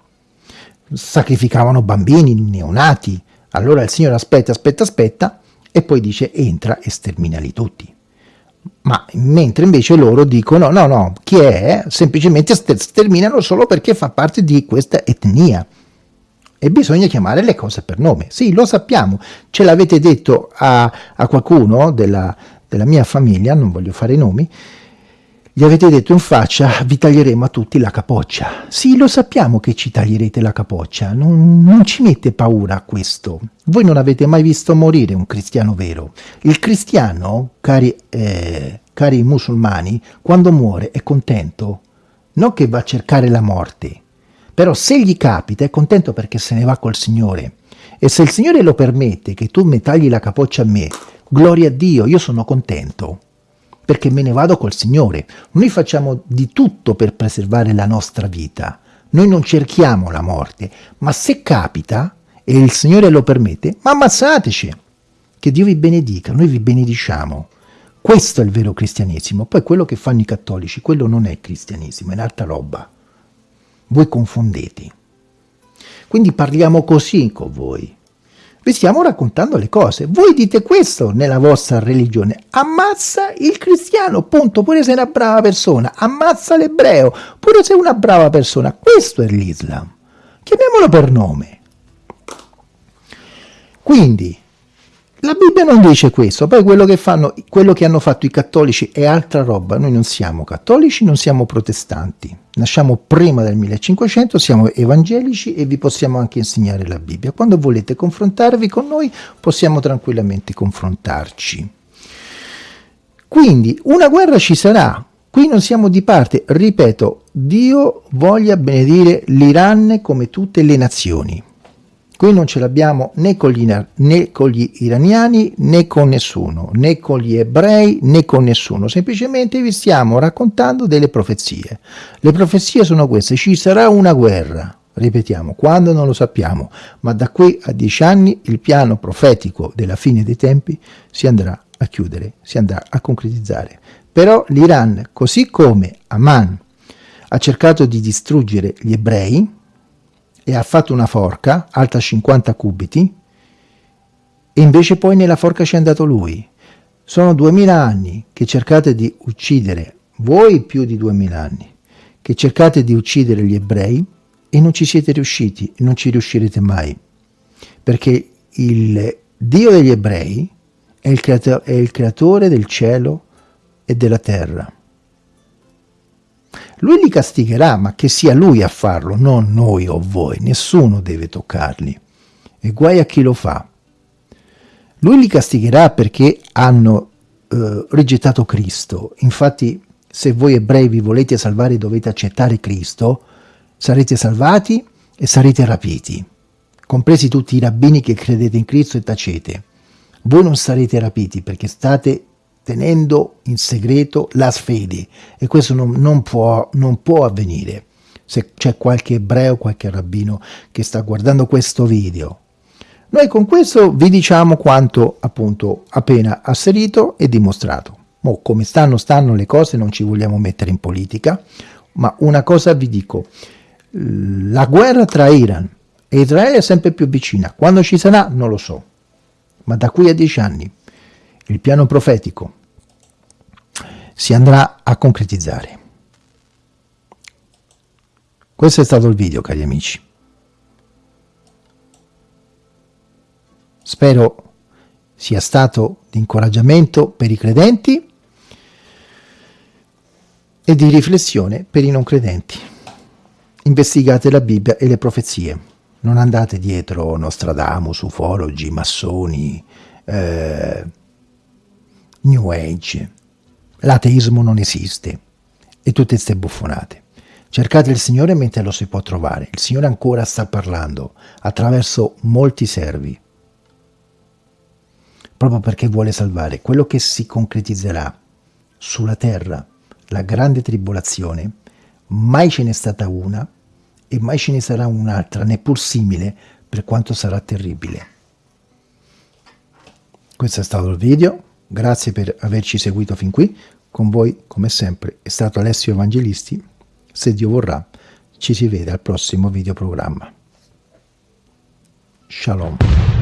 sacrificavano bambini, neonati, allora il Signore aspetta, aspetta, aspetta, e poi dice entra e sterminali tutti. Ma mentre invece loro dicono no, no, chi è? Semplicemente sterminano solo perché fa parte di questa etnia e bisogna chiamare le cose per nome. Sì, lo sappiamo, ce l'avete detto a, a qualcuno della, della, mia famiglia, non voglio fare i nomi, gli avete detto in faccia vi taglieremo a tutti la capoccia. Sì, lo sappiamo che ci taglierete la capoccia, non, non ci mette paura questo. Voi non avete mai visto morire un cristiano vero. Il cristiano, cari, eh, cari musulmani, quando muore è contento, non che va a cercare la morte, però se gli capita è contento perché se ne va col Signore. E se il Signore lo permette che tu mi tagli la capoccia a me, gloria a Dio, io sono contento perché me ne vado col Signore. Noi facciamo di tutto per preservare la nostra vita. Noi non cerchiamo la morte, ma se capita e il Signore lo permette, ma ammazzateci. Che Dio vi benedica, noi vi benediciamo. Questo è il vero cristianesimo. Poi quello che fanno i cattolici, quello non è cristianesimo, è un'altra roba voi confondete. Quindi parliamo così con voi. Vi stiamo raccontando le cose. Voi dite questo nella vostra religione. Ammazza il cristiano, punto. Pure se è una brava persona. Ammazza l'ebreo, pure se è una brava persona. Questo è l'Islam. Chiamiamolo per nome. Quindi, la Bibbia non dice questo, poi quello che, fanno, quello che hanno fatto i cattolici è altra roba, noi non siamo cattolici, non siamo protestanti, nasciamo prima del 1500, siamo evangelici e vi possiamo anche insegnare la Bibbia. Quando volete confrontarvi con noi possiamo tranquillamente confrontarci. Quindi una guerra ci sarà, qui non siamo di parte, ripeto, Dio voglia benedire l'Iran come tutte le nazioni Qui non ce l'abbiamo né, né con gli iraniani né con nessuno, né con gli ebrei né con nessuno, semplicemente vi stiamo raccontando delle profezie. Le profezie sono queste, ci sarà una guerra, ripetiamo, quando non lo sappiamo, ma da qui a dieci anni il piano profetico della fine dei tempi si andrà a chiudere, si andrà a concretizzare. Però l'Iran, così come Aman ha cercato di distruggere gli ebrei, e ha fatto una forca alta 50 cubiti e invece poi nella forca ci è andato lui. Sono 2000 anni che cercate di uccidere, voi più di 2000 anni, che cercate di uccidere gli ebrei e non ci siete riusciti non ci riuscirete mai. Perché il Dio degli ebrei è il, creato è il creatore del cielo e della terra. Lui li castigherà, ma che sia lui a farlo, non noi o voi, nessuno deve toccarli. E guai a chi lo fa. Lui li castigherà perché hanno eh, rigettato Cristo. Infatti, se voi ebrei vi volete salvare dovete accettare Cristo, sarete salvati e sarete rapiti, compresi tutti i rabbini che credete in Cristo e tacete. Voi non sarete rapiti perché state tenendo in segreto la fede e questo non, non, può, non può avvenire. Se c'è qualche ebreo, qualche rabbino che sta guardando questo video, noi con questo vi diciamo quanto appunto appena asserito e dimostrato. Mo, come stanno, stanno le cose, non ci vogliamo mettere in politica, ma una cosa vi dico, la guerra tra Iran e Israele è sempre più vicina, quando ci sarà non lo so, ma da qui a dieci anni il piano profetico si andrà a concretizzare. Questo è stato il video, cari amici. Spero sia stato di incoraggiamento per i credenti e di riflessione per i non credenti. Investigate la Bibbia e le profezie. Non andate dietro Nostradamus, ufologi, massoni, eh, New Age. L'ateismo non esiste. E tutte queste buffonate. Cercate il Signore mentre lo si può trovare. Il Signore ancora sta parlando attraverso molti servi. Proprio perché vuole salvare quello che si concretizzerà sulla terra, la grande tribolazione. Mai ce n'è stata una e mai ce ne sarà un'altra, neppur simile, per quanto sarà terribile. Questo è stato il video Grazie per averci seguito fin qui. Con voi, come sempre, è stato Alessio Evangelisti. Se Dio vorrà, ci si vede al prossimo videoprogramma. Shalom.